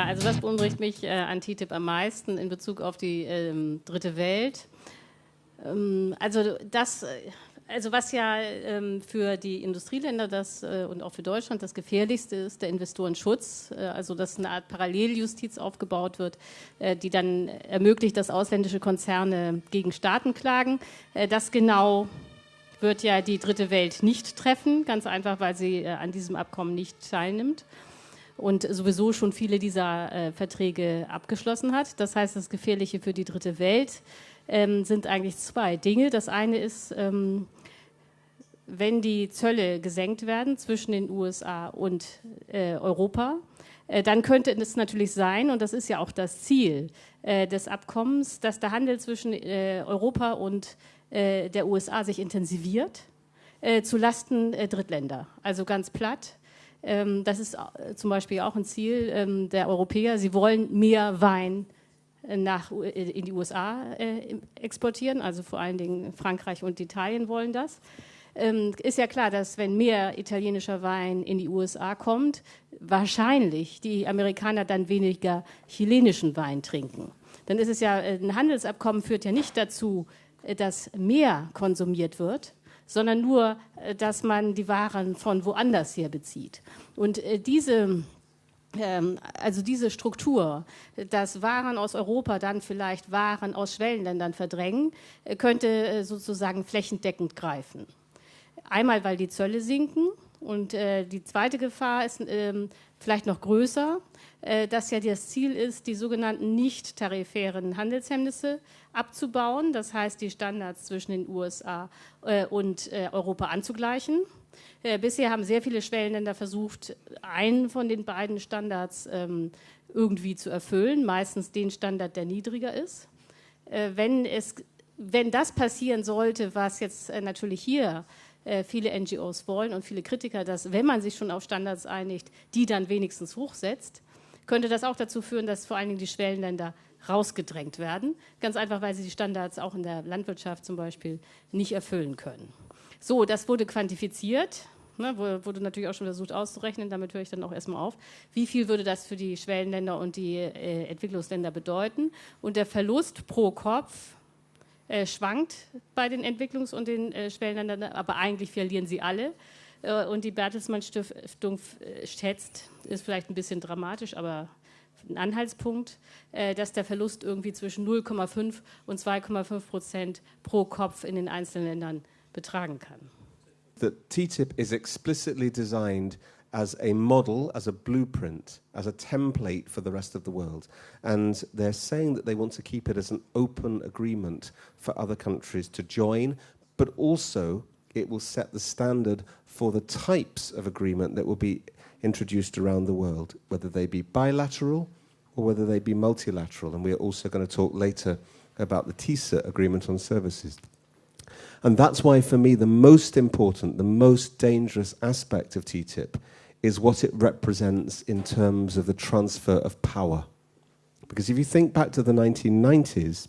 Ja, also das beunruhigt mich äh, an TTIP am meisten in Bezug auf die ähm, dritte Welt. Ähm, also das, äh, also was ja ähm, für die Industrieländer das, äh, und auch für Deutschland das Gefährlichste ist, der Investorenschutz. Äh, also dass eine Art Paralleljustiz aufgebaut wird, äh, die dann ermöglicht, dass ausländische Konzerne gegen Staaten klagen. Äh, das genau wird ja die dritte Welt nicht treffen, ganz einfach, weil sie äh, an diesem Abkommen nicht teilnimmt und sowieso schon viele dieser äh, Verträge abgeschlossen hat. Das heißt, das Gefährliche für die dritte Welt ähm, sind eigentlich zwei Dinge. Das eine ist, ähm, wenn die Zölle gesenkt werden zwischen den USA und äh, Europa, äh, dann könnte es natürlich sein, und das ist ja auch das Ziel äh, des Abkommens, dass der Handel zwischen äh, Europa und der USA sich intensiviert, äh, zu Lasten Drittländer. Also ganz platt. Ähm, das ist zum Beispiel auch ein Ziel ähm, der Europäer. Sie wollen mehr Wein nach, in die USA exportieren, also vor allen Dingen Frankreich und Italien wollen das ähm, ist ja klar, dass wenn mehr italienischer Wein in die USA kommt, wahrscheinlich die Amerikaner dann weniger chilenischen Wein trinken. Dann ist es ja, äh, ein Handelsabkommen führt ja nicht dazu, äh, dass mehr konsumiert wird, sondern nur, äh, dass man die Waren von woanders her bezieht. Und diese ähm, also diese Struktur, dass Waren aus Europa dann vielleicht Waren aus Schwellenländern verdrängen, könnte sozusagen flächendeckend greifen. Einmal, weil die Zölle sinken und äh, die zweite Gefahr ist ähm, vielleicht noch größer, äh, dass ja das Ziel ist, die sogenannten nicht tarifären Handelshemmnisse abzubauen, das heißt die Standards zwischen den USA äh, und äh, Europa anzugleichen. Äh, bisher haben sehr viele Schwellenländer versucht, einen von den beiden Standards ähm, irgendwie zu erfüllen, meistens den Standard, der niedriger ist. Äh, wenn, es, wenn das passieren sollte, was jetzt natürlich hier äh, viele NGOs wollen und viele Kritiker, dass wenn man sich schon auf Standards einigt, die dann wenigstens hochsetzt, könnte das auch dazu führen, dass vor allen Dingen die Schwellenländer rausgedrängt werden. Ganz einfach, weil sie die Standards auch in der Landwirtschaft zum Beispiel nicht erfüllen können. So, das wurde quantifiziert. Ne, wurde natürlich auch schon versucht auszurechnen, damit höre ich dann auch erstmal auf. Wie viel würde das für die Schwellenländer und die äh, Entwicklungsländer bedeuten? Und der Verlust pro Kopf äh, schwankt bei den Entwicklungs- und den äh, Schwellenländern, aber eigentlich verlieren sie alle. Äh, und die Bertelsmann Stiftung äh, schätzt, ist vielleicht ein bisschen dramatisch, aber ein Anhaltspunkt, äh, dass der Verlust irgendwie zwischen 0,5 und 2,5 Prozent pro Kopf in den einzelnen Ländern betragen kann. The TTIP is explicitly designed as a model, as a blueprint, as a template for the rest of the world. And they're saying that they want to keep it as an open agreement for other countries to join, but also it will set the standard for the types of agreement that will be introduced around the world, whether they be bilateral or whether they be multilateral. And we're also going to talk later about the TISA agreement on services. And that's why, for me, the most important, the most dangerous aspect of TTIP is what it represents in terms of the transfer of power. Because if you think back to the 1990s,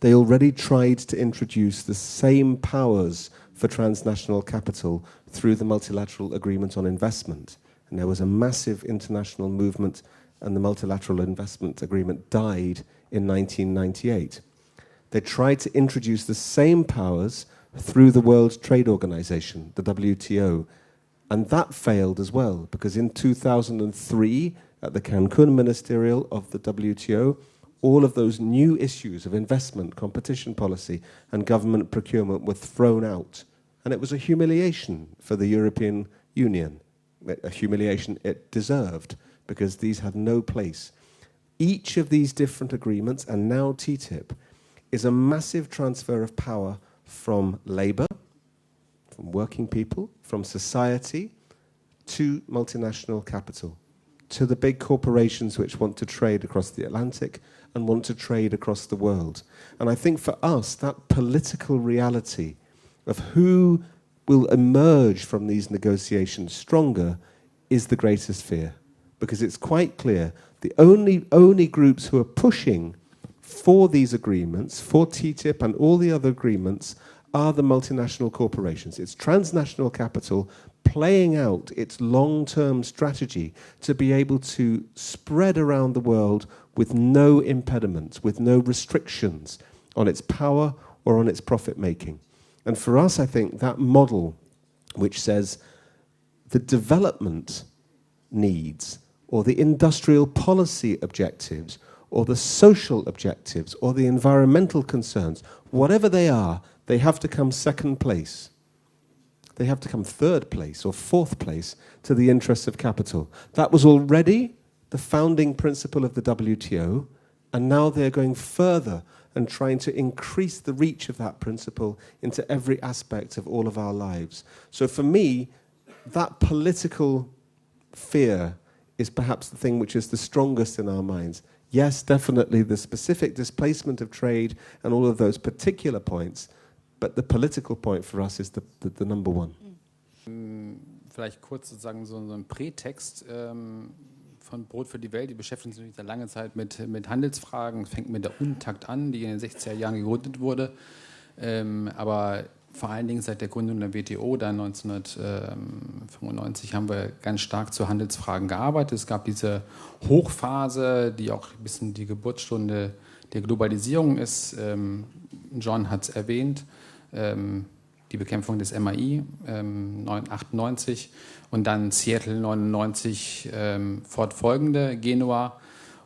they already tried to introduce the same powers for transnational capital through the multilateral agreement on investment. And there was a massive international movement, and the multilateral investment agreement died in 1998. They tried to introduce the same powers through the World Trade Organization, the WTO, and that failed as well, because in 2003, at the Cancun Ministerial of the WTO, all of those new issues of investment, competition policy, and government procurement were thrown out. And it was a humiliation for the European Union, a humiliation it deserved, because these had no place. Each of these different agreements, and now TTIP, is a massive transfer of power from labour, from working people, from society, to multinational capital, to the big corporations which want to trade across the Atlantic and want to trade across the world. And I think for us, that political reality of who will emerge from these negotiations stronger is the greatest fear. Because it's quite clear the only, only groups who are pushing for these agreements, for TTIP and all the other agreements, are the multinational corporations. It's transnational capital playing out its long term strategy to be able to spread around the world with no impediments, with no restrictions on its power or on its profit making. And for us, I think that model, which says the development needs or the industrial policy objectives or the social objectives or the environmental concerns, whatever they are, they have to come second place. They have to come third place or fourth place to the interests of capital. That was already the founding principle of the WTO, and now they're going further and trying to increase the reach of that principle into every aspect of all of our lives. So for me, that political fear is perhaps the thing which is the strongest in our minds. Yes, definitely the specific displacement of trade and all of those particular points, but the political point for us is the, the, the number one. Mm, vielleicht kurz sozusagen so, so ein Prätext ähm, von Brot für die Welt. Die beschäftigen sich seit langer Zeit mit, mit Handelsfragen. Es fängt mit der Untakt an, die in den 60er Jahren gegründet wurde. Ähm, aber vor allen Dingen seit der Gründung der WTO, dann 1995, haben wir ganz stark zu Handelsfragen gearbeitet. Es gab diese Hochphase, die auch ein bisschen die Geburtsstunde der Globalisierung ist. Ähm, John hat es erwähnt, ähm, die Bekämpfung des MAI 98 und dann Seattle 99 fortfolgende, Genua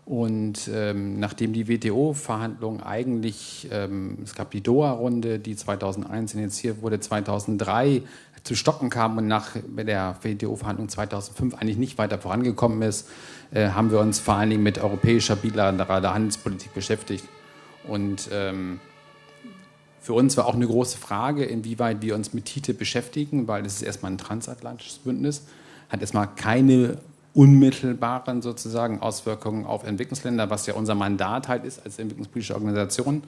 und ähm, nachdem die WTO-Verhandlungen eigentlich, ähm, es gab die Doha-Runde, die 2001 initiiert wurde, 2003 zu stocken kam und nach der WTO-Verhandlung 2005 eigentlich nicht weiter vorangekommen ist, äh, haben wir uns vor allen Dingen mit europäischer bilateraler Handelspolitik beschäftigt. Und ähm, für uns war auch eine große Frage, inwieweit wir uns mit TTIP beschäftigen, weil es ist erstmal ein transatlantisches Bündnis, hat erstmal keine unmittelbaren sozusagen Auswirkungen auf Entwicklungsländer, was ja unser Mandat halt ist als entwicklungspolitische Organisation.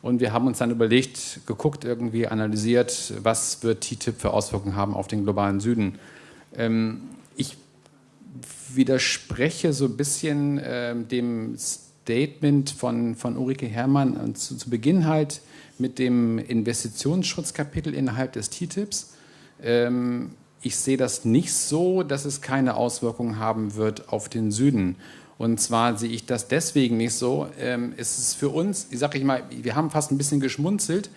Und wir haben uns dann überlegt, geguckt, irgendwie analysiert, was wird TTIP für Auswirkungen haben auf den globalen Süden. Ähm, ich widerspreche so ein bisschen äh, dem Statement von, von Ulrike Herrmann zu, zu Beginn halt mit dem Investitionsschutzkapitel innerhalb des TTIPs. Ähm, ich sehe das nicht so, dass es keine Auswirkungen haben wird auf den Süden. Und zwar sehe ich das deswegen nicht so. Ähm, es ist für uns, ich sage ich mal, wir haben fast ein bisschen geschmunzelt,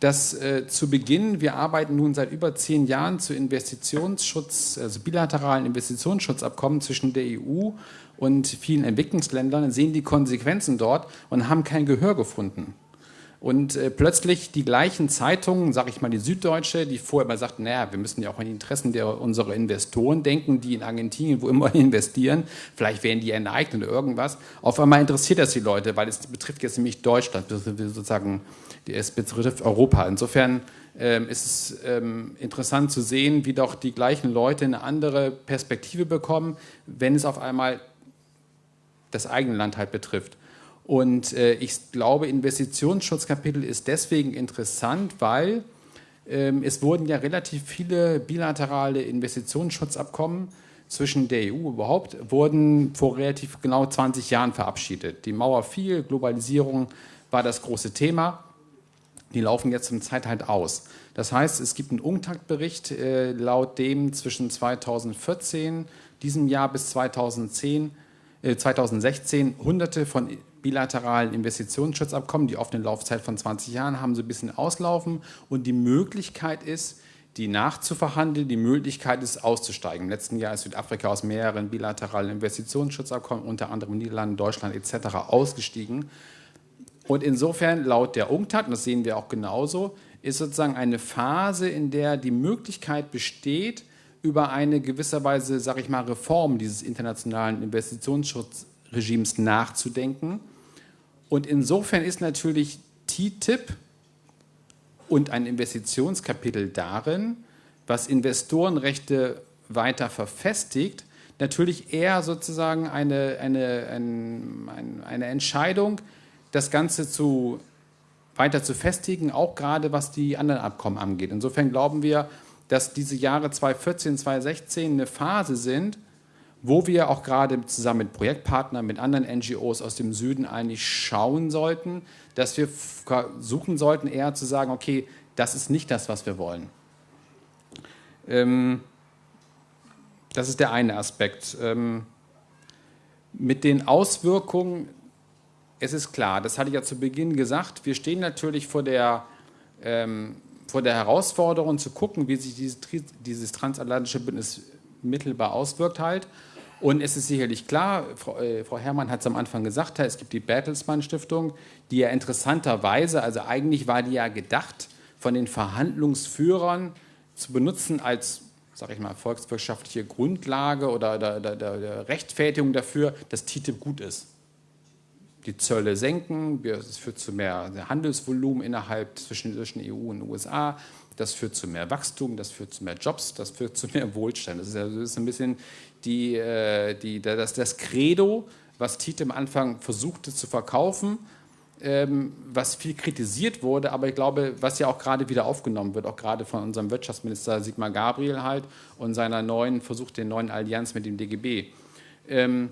dass äh, zu Beginn, wir arbeiten nun seit über zehn Jahren zu Investitionsschutz, also bilateralen Investitionsschutzabkommen zwischen der EU und vielen Entwicklungsländern, sehen die Konsequenzen dort und haben kein Gehör gefunden. Und äh, plötzlich die gleichen Zeitungen, sage ich mal die Süddeutsche, die vorher immer sagten, naja, wir müssen ja auch an die Interessen der, unserer Investoren denken, die in Argentinien wo immer investieren, vielleicht werden die enteignet oder irgendwas. Auf einmal interessiert das die Leute, weil es betrifft jetzt nämlich Deutschland, sozusagen, es betrifft Europa. Insofern ähm, ist es ähm, interessant zu sehen, wie doch die gleichen Leute eine andere Perspektive bekommen, wenn es auf einmal das eigene Land halt betrifft. Und äh, ich glaube, Investitionsschutzkapitel ist deswegen interessant, weil ähm, es wurden ja relativ viele bilaterale Investitionsschutzabkommen zwischen der EU überhaupt, wurden vor relativ genau 20 Jahren verabschiedet. Die Mauer fiel, Globalisierung war das große Thema. Die laufen jetzt zum Zeit halt aus. Das heißt, es gibt einen Umtaktbericht, äh, laut dem zwischen 2014, diesem Jahr bis 2010, äh, 2016 hunderte von bilateralen Investitionsschutzabkommen, die oft eine Laufzeit von 20 Jahren haben, so ein bisschen auslaufen. Und die Möglichkeit ist, die nachzuverhandeln, die Möglichkeit ist, auszusteigen. Im letzten Jahr ist Südafrika aus mehreren bilateralen Investitionsschutzabkommen, unter anderem Niederlande, Deutschland etc., ausgestiegen. Und insofern, laut der UNCTAD, und das sehen wir auch genauso, ist sozusagen eine Phase, in der die Möglichkeit besteht, über eine gewisserweise, sage ich mal, Reform dieses internationalen Investitionsschutzregimes nachzudenken und insofern ist natürlich TTIP und ein Investitionskapitel darin, was Investorenrechte weiter verfestigt, natürlich eher sozusagen eine, eine, eine, eine Entscheidung, das Ganze zu, weiter zu festigen, auch gerade was die anderen Abkommen angeht. Insofern glauben wir, dass diese Jahre 2014, 2016 eine Phase sind, wo wir auch gerade zusammen mit Projektpartnern, mit anderen NGOs aus dem Süden eigentlich schauen sollten, dass wir suchen sollten, eher zu sagen, okay, Das ist nicht das, was wir wollen. Ähm, das ist der eine Aspekt. Ähm, mit den Auswirkungen, es ist klar, das hatte ich ja zu Beginn gesagt, wir stehen natürlich vor der, ähm, vor der Herausforderung zu gucken, wie sich dieses, dieses transatlantische Bündnis mittelbar auswirkt halt. Und es ist sicherlich klar, Frau, äh, Frau Herrmann hat es am Anfang gesagt, es gibt die Bertelsmann Stiftung, die ja interessanterweise, also eigentlich war die ja gedacht, von den Verhandlungsführern zu benutzen als, sage ich mal, volkswirtschaftliche Grundlage oder der, der, der Rechtfertigung dafür, dass TTIP gut ist. Die Zölle senken, es führt zu mehr Handelsvolumen innerhalb zwischen, zwischen EU und USA, das führt zu mehr Wachstum, das führt zu mehr Jobs, das führt zu mehr Wohlstand. Das ist, das ist ein bisschen die, äh, die, das, das Credo, was TTIP am Anfang versuchte zu verkaufen, ähm, was viel kritisiert wurde, aber ich glaube, was ja auch gerade wieder aufgenommen wird, auch gerade von unserem Wirtschaftsminister Sigmar Gabriel halt und seiner neuen Versuch der neuen Allianz mit dem DGB. Ähm,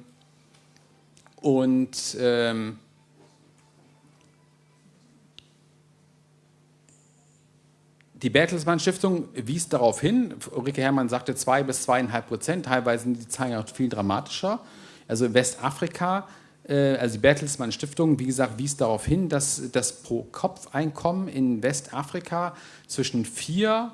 und ähm, die Bertelsmann Stiftung wies darauf hin, Ulrike Herrmann sagte zwei bis zweieinhalb Prozent, teilweise sind die Zahlen auch viel dramatischer. Also in Westafrika äh, also die Bertelsmann Stiftung, wie gesagt, wies darauf hin, dass das Pro-Kopf-Einkommen in Westafrika zwischen 4,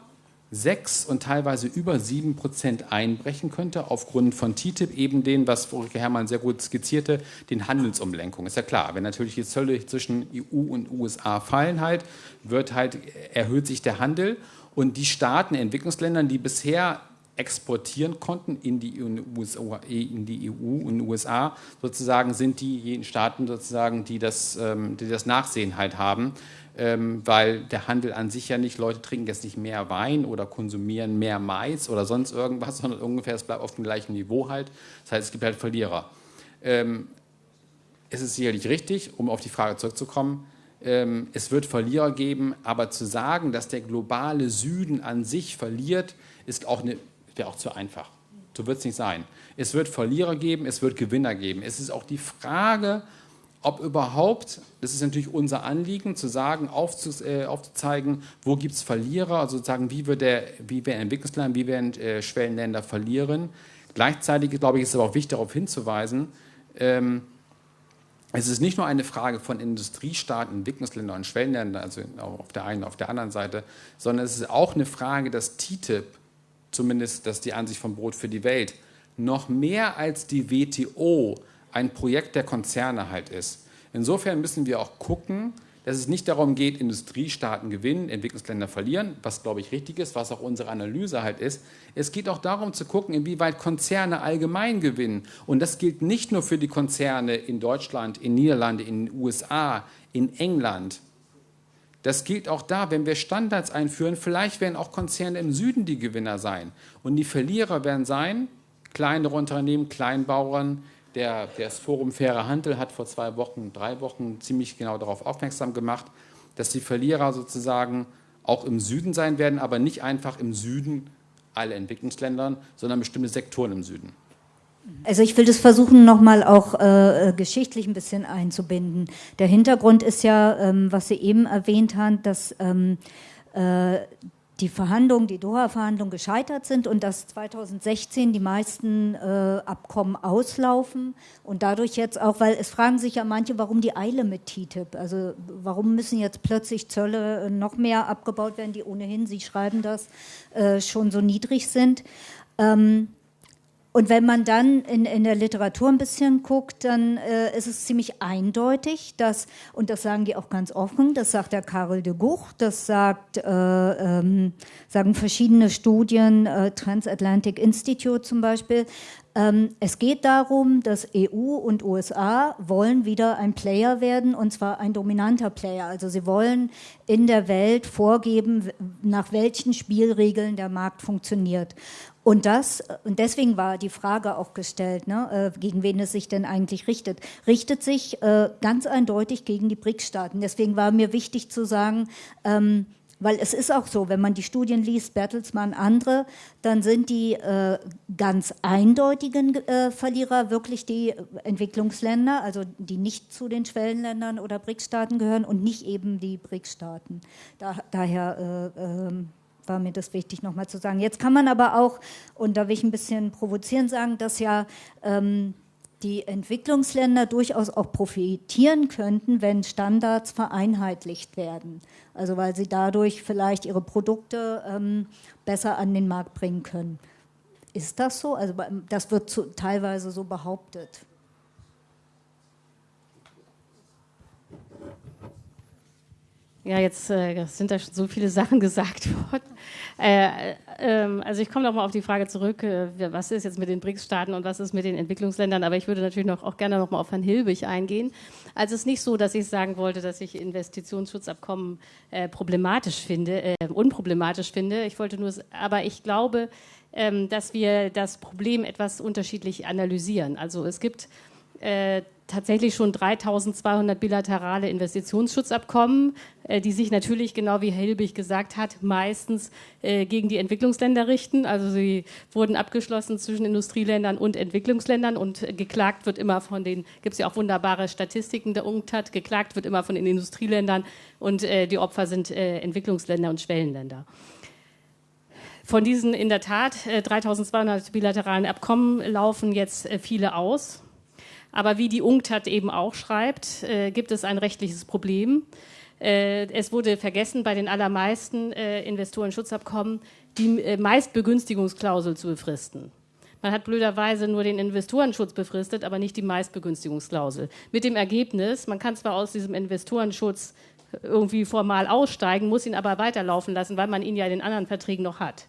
6 und teilweise über 7 Prozent einbrechen könnte, aufgrund von TTIP, eben den, was Ulrike Herrmann sehr gut skizzierte, den Handelsumlenkungen. Ist ja klar, wenn natürlich die Zölle zwischen EU und USA fallen halt, wird halt, erhöht sich der Handel und die Staaten, Entwicklungsländern, die bisher exportieren konnten in die, USA, in die EU und USA, sozusagen sind die Staaten sozusagen, die das, ähm, die das Nachsehen halt haben, ähm, weil der Handel an sich ja nicht, Leute trinken jetzt nicht mehr Wein oder konsumieren mehr Mais oder sonst irgendwas, sondern ungefähr, es bleibt auf dem gleichen Niveau halt. Das heißt, es gibt halt Verlierer. Ähm, es ist sicherlich richtig, um auf die Frage zurückzukommen, es wird Verlierer geben, aber zu sagen, dass der globale Süden an sich verliert, ist auch eine wäre auch zu einfach. So wird es nicht sein. Es wird Verlierer geben, es wird Gewinner geben. Es ist auch die Frage, ob überhaupt, das ist natürlich unser Anliegen, zu sagen, äh, aufzuzeigen, wo gibt es Verlierer, also sozusagen, wie, wird der, wie werden Entwicklungsländer, wie werden äh, Schwellenländer verlieren. Gleichzeitig, glaube ich, ist es aber auch wichtig, darauf hinzuweisen, ähm, es ist nicht nur eine Frage von Industriestaaten, Entwicklungsländern und Schwellenländern, also auf der einen, auf der anderen Seite, sondern es ist auch eine Frage, dass TTIP zumindest das ist die Ansicht von Brot für die Welt, noch mehr als die WTO ein Projekt der Konzerne halt ist. Insofern müssen wir auch gucken, dass es nicht darum geht, Industriestaaten gewinnen, Entwicklungsländer verlieren, was glaube ich richtig ist, was auch unsere Analyse halt ist. Es geht auch darum zu gucken, inwieweit Konzerne allgemein gewinnen. Und das gilt nicht nur für die Konzerne in Deutschland, in Niederlande, in den USA, in England, das gilt auch da, wenn wir Standards einführen, vielleicht werden auch Konzerne im Süden die Gewinner sein. Und die Verlierer werden sein, kleinere Unternehmen, Kleinbauern. Der, das Forum Fairer Handel hat vor zwei Wochen, drei Wochen ziemlich genau darauf aufmerksam gemacht, dass die Verlierer sozusagen auch im Süden sein werden, aber nicht einfach im Süden alle Entwicklungsländern, sondern bestimmte Sektoren im Süden. Also ich will das versuchen, nochmal auch äh, geschichtlich ein bisschen einzubinden. Der Hintergrund ist ja, ähm, was Sie eben erwähnt haben, dass ähm, äh, die Verhandlungen, die Doha-Verhandlungen gescheitert sind und dass 2016 die meisten äh, Abkommen auslaufen und dadurch jetzt auch, weil es fragen sich ja manche, warum die Eile mit TTIP? Also warum müssen jetzt plötzlich Zölle noch mehr abgebaut werden, die ohnehin, Sie schreiben das, äh, schon so niedrig sind? Ähm, und wenn man dann in, in der Literatur ein bisschen guckt, dann äh, ist es ziemlich eindeutig, dass, und das sagen die auch ganz offen, das sagt der Karel de Gucht, das sagt, äh, ähm, sagen verschiedene Studien, äh, Transatlantic Institute zum Beispiel, ähm, es geht darum, dass EU und USA wollen wieder ein Player werden und zwar ein dominanter Player. Also sie wollen in der Welt vorgeben, nach welchen Spielregeln der Markt funktioniert. Und das, und deswegen war die Frage auch gestellt, ne, äh, gegen wen es sich denn eigentlich richtet. Richtet sich äh, ganz eindeutig gegen die BRICS-Staaten. Deswegen war mir wichtig zu sagen, ähm, weil es ist auch so, wenn man die Studien liest, Bertelsmann, andere, dann sind die äh, ganz eindeutigen äh, Verlierer wirklich die Entwicklungsländer, also die nicht zu den Schwellenländern oder BRICS-Staaten gehören und nicht eben die BRICS-Staaten. Da, daher äh, ähm, war mir das wichtig nochmal zu sagen. Jetzt kann man aber auch, und da will ich ein bisschen provozieren sagen, dass ja ähm, die Entwicklungsländer durchaus auch profitieren könnten, wenn Standards vereinheitlicht werden. Also weil sie dadurch vielleicht ihre Produkte ähm, besser an den Markt bringen können. Ist das so? Also das wird zu, teilweise so behauptet. Ja, jetzt äh, sind da schon so viele Sachen gesagt worden. Äh, äh, also ich komme noch mal auf die Frage zurück, äh, was ist jetzt mit den BRICS-Staaten und was ist mit den Entwicklungsländern, aber ich würde natürlich noch, auch gerne noch mal auf Herrn Hilbig eingehen. Also es ist nicht so, dass ich sagen wollte, dass ich Investitionsschutzabkommen äh, problematisch finde, äh, unproblematisch finde. Ich wollte nur, aber ich glaube, ähm, dass wir das Problem etwas unterschiedlich analysieren. Also es gibt tatsächlich schon 3200 bilaterale Investitionsschutzabkommen, äh, die sich natürlich, genau wie Herr Hilbig gesagt hat, meistens äh, gegen die Entwicklungsländer richten. Also sie wurden abgeschlossen zwischen Industrieländern und Entwicklungsländern und geklagt wird immer von den, gibt es ja auch wunderbare Statistiken der UNCTAD, geklagt wird immer von den Industrieländern und äh, die Opfer sind Entwicklungsländer und Schwellenländer. Von diesen in der Tat 3200 bilateralen Abkommen laufen jetzt viele aus. Aber wie die UNCTAD eben auch schreibt, äh, gibt es ein rechtliches Problem. Äh, es wurde vergessen, bei den allermeisten äh, Investorenschutzabkommen die äh, Meistbegünstigungsklausel zu befristen. Man hat blöderweise nur den Investorenschutz befristet, aber nicht die Meistbegünstigungsklausel. Mit dem Ergebnis, man kann zwar aus diesem Investorenschutz irgendwie formal aussteigen, muss ihn aber weiterlaufen lassen, weil man ihn ja in den anderen Verträgen noch hat.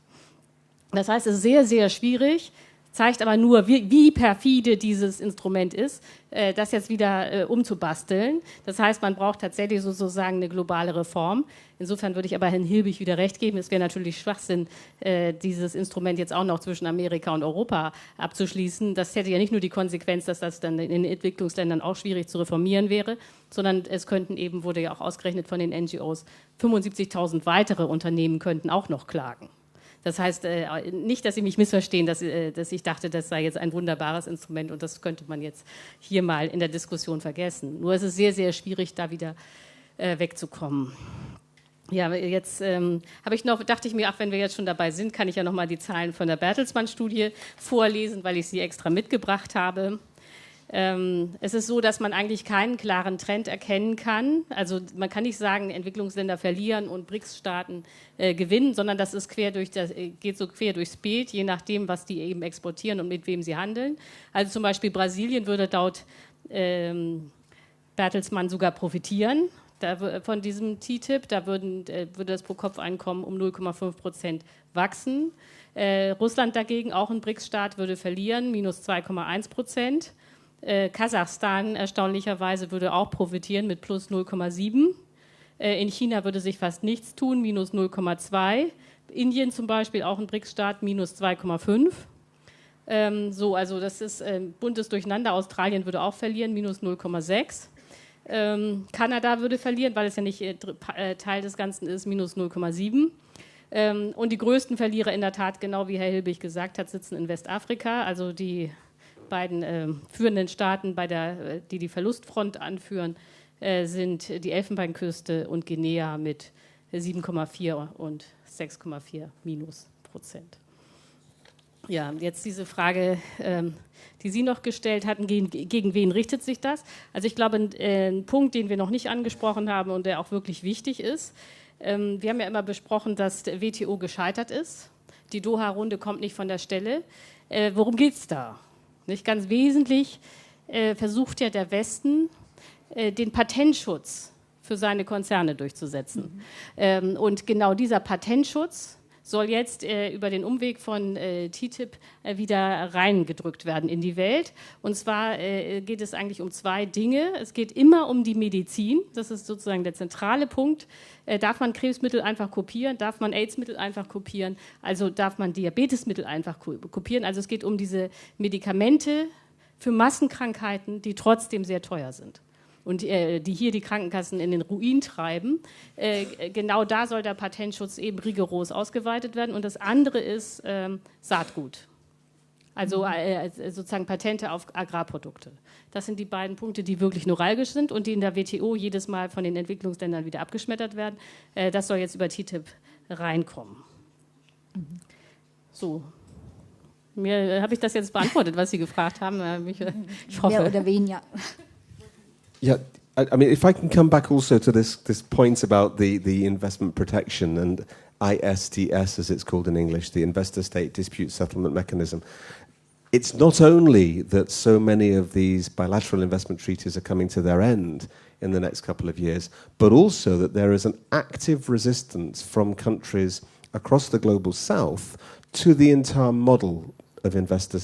Das heißt, es ist sehr, sehr schwierig, zeigt aber nur, wie, wie perfide dieses Instrument ist, äh, das jetzt wieder äh, umzubasteln. Das heißt, man braucht tatsächlich sozusagen eine globale Reform. Insofern würde ich aber Herrn Hilbig wieder recht geben. Es wäre natürlich Schwachsinn, äh, dieses Instrument jetzt auch noch zwischen Amerika und Europa abzuschließen. Das hätte ja nicht nur die Konsequenz, dass das dann in den Entwicklungsländern auch schwierig zu reformieren wäre, sondern es könnten eben, wurde ja auch ausgerechnet von den NGOs, 75.000 weitere Unternehmen könnten auch noch klagen. Das heißt äh, nicht, dass Sie mich missverstehen, dass, äh, dass, ich dachte, das sei jetzt ein wunderbares Instrument und das könnte man jetzt hier mal in der Diskussion vergessen. Nur ist es sehr, sehr schwierig, da wieder äh, wegzukommen. Ja, jetzt ähm, habe ich noch, dachte ich mir, ach, wenn wir jetzt schon dabei sind, kann ich ja noch mal die Zahlen von der Bertelsmann-Studie vorlesen, weil ich sie extra mitgebracht habe. Ähm, es ist so, dass man eigentlich keinen klaren Trend erkennen kann. Also man kann nicht sagen, Entwicklungsländer verlieren und BRICS-Staaten äh, gewinnen, sondern das ist quer durch das, äh, geht so quer durchs Bild, je nachdem, was die eben exportieren und mit wem sie handeln. Also zum Beispiel Brasilien würde laut ähm, Bertelsmann sogar profitieren da, von diesem TTIP. Da würden, äh, würde das Pro-Kopf-Einkommen um 0,5 Prozent wachsen. Äh, Russland dagegen, auch ein BRICS-Staat, würde verlieren, minus 2,1 Prozent. Äh, Kasachstan erstaunlicherweise würde auch profitieren mit plus 0,7. Äh, in China würde sich fast nichts tun, minus 0,2. Indien zum Beispiel, auch ein BRICS-Staat, minus 2,5. Ähm, so, also das ist äh, buntes Durcheinander. Australien würde auch verlieren, minus 0,6. Ähm, Kanada würde verlieren, weil es ja nicht äh, äh, Teil des Ganzen ist, minus 0,7. Ähm, und die größten Verlierer in der Tat, genau wie Herr Hilbig gesagt hat, sitzen in Westafrika. Also die beiden äh, führenden Staaten, bei der, äh, die die Verlustfront anführen, äh, sind die Elfenbeinküste und Guinea mit 7,4 und 6,4 minus Prozent. Ja, jetzt diese Frage, ähm, die Sie noch gestellt hatten, gegen, wen richtet sich das? Also ich glaube, ein, äh, ein, Punkt, den wir noch nicht angesprochen haben und der auch wirklich wichtig ist, ähm, wir haben ja immer besprochen, dass WTO gescheitert ist. Die Doha-Runde kommt nicht von der Stelle. Äh, worum geht es da? Nicht ganz wesentlich äh, versucht ja der Westen, äh, den Patentschutz für seine Konzerne durchzusetzen. Mhm. Ähm, und genau dieser Patentschutz soll jetzt äh, über den Umweg von äh, TTIP äh, wieder reingedrückt werden in die Welt. Und zwar äh, geht es eigentlich um zwei Dinge. Es geht immer um die Medizin. Das ist sozusagen der zentrale Punkt. Äh, darf man Krebsmittel einfach kopieren? Darf man AIDS-Mittel einfach kopieren? Also darf man Diabetesmittel einfach kopieren? Also es geht um diese Medikamente für Massenkrankheiten, die trotzdem sehr teuer sind. Und äh, die hier die Krankenkassen in den Ruin treiben. Äh, genau da soll der Patentschutz eben rigoros ausgeweitet werden. Und das andere ist ähm, Saatgut. Also mhm. äh, sozusagen Patente auf Agrarprodukte. Das sind die beiden Punkte, die wirklich neuralgisch sind und die in der WTO jedes Mal von den Entwicklungsländern wieder abgeschmettert werden. Äh, das soll jetzt über TTIP reinkommen. Mhm. So, mir äh, habe ich das jetzt beantwortet, was Sie gefragt haben. Äh, ich hoffe. Mehr oder weniger. Yeah, I, I mean, if I can come back also to this this point about the the investment protection and ISDS, as it's called in English, the Investor State Dispute Settlement Mechanism. It's not only that so many of these bilateral investment treaties are coming to their end in the next couple of years, but also that there is an active resistance from countries across the global south to the entire model of investor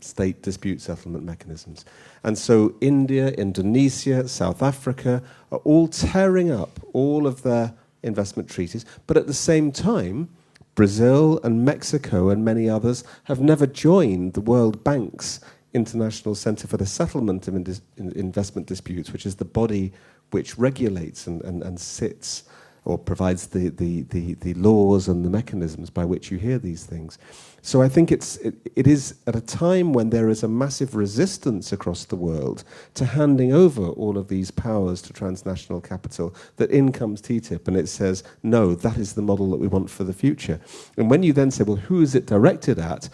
state dispute settlement mechanisms. And so India, Indonesia, South Africa are all tearing up all of their investment treaties, but at the same time, Brazil and Mexico and many others have never joined the World Bank's International Center for the Settlement of Investment Disputes, which is the body which regulates and, and, and sits or provides the, the, the, the, laws and the mechanisms by which you hear these things. So I think it's, it, it is at a time when there is a massive resistance across the world to handing over all of these powers to transnational capital that in comes TTIP and it says, no, that is the model that we want for the future. And when you then say, well, who is it directed at?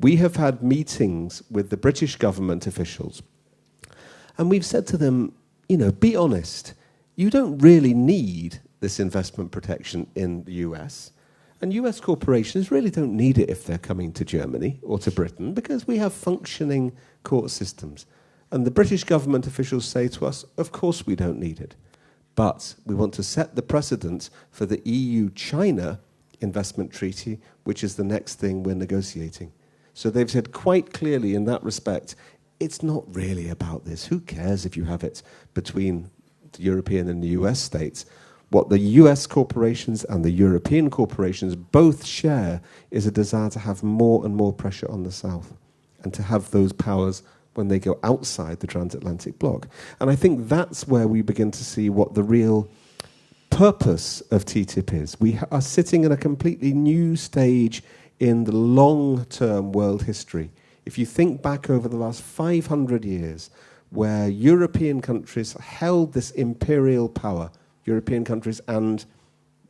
We have had meetings with the British government officials and we've said to them, you know, be honest. You don't really need this investment protection in the US. And US corporations really don't need it if they're coming to Germany or to Britain because we have functioning court systems. And the British government officials say to us, of course we don't need it. But we want to set the precedent for the EU China investment treaty, which is the next thing we're negotiating. So they've said quite clearly in that respect, it's not really about this. Who cares if you have it between the European and the US states? What the US corporations and the European corporations both share is a desire to have more and more pressure on the South and to have those powers when they go outside the transatlantic bloc. And I think that's where we begin to see what the real purpose of TTIP is. We are sitting in a completely new stage in the long term world history. If you think back over the last 500 years, where European countries held this imperial power European countries and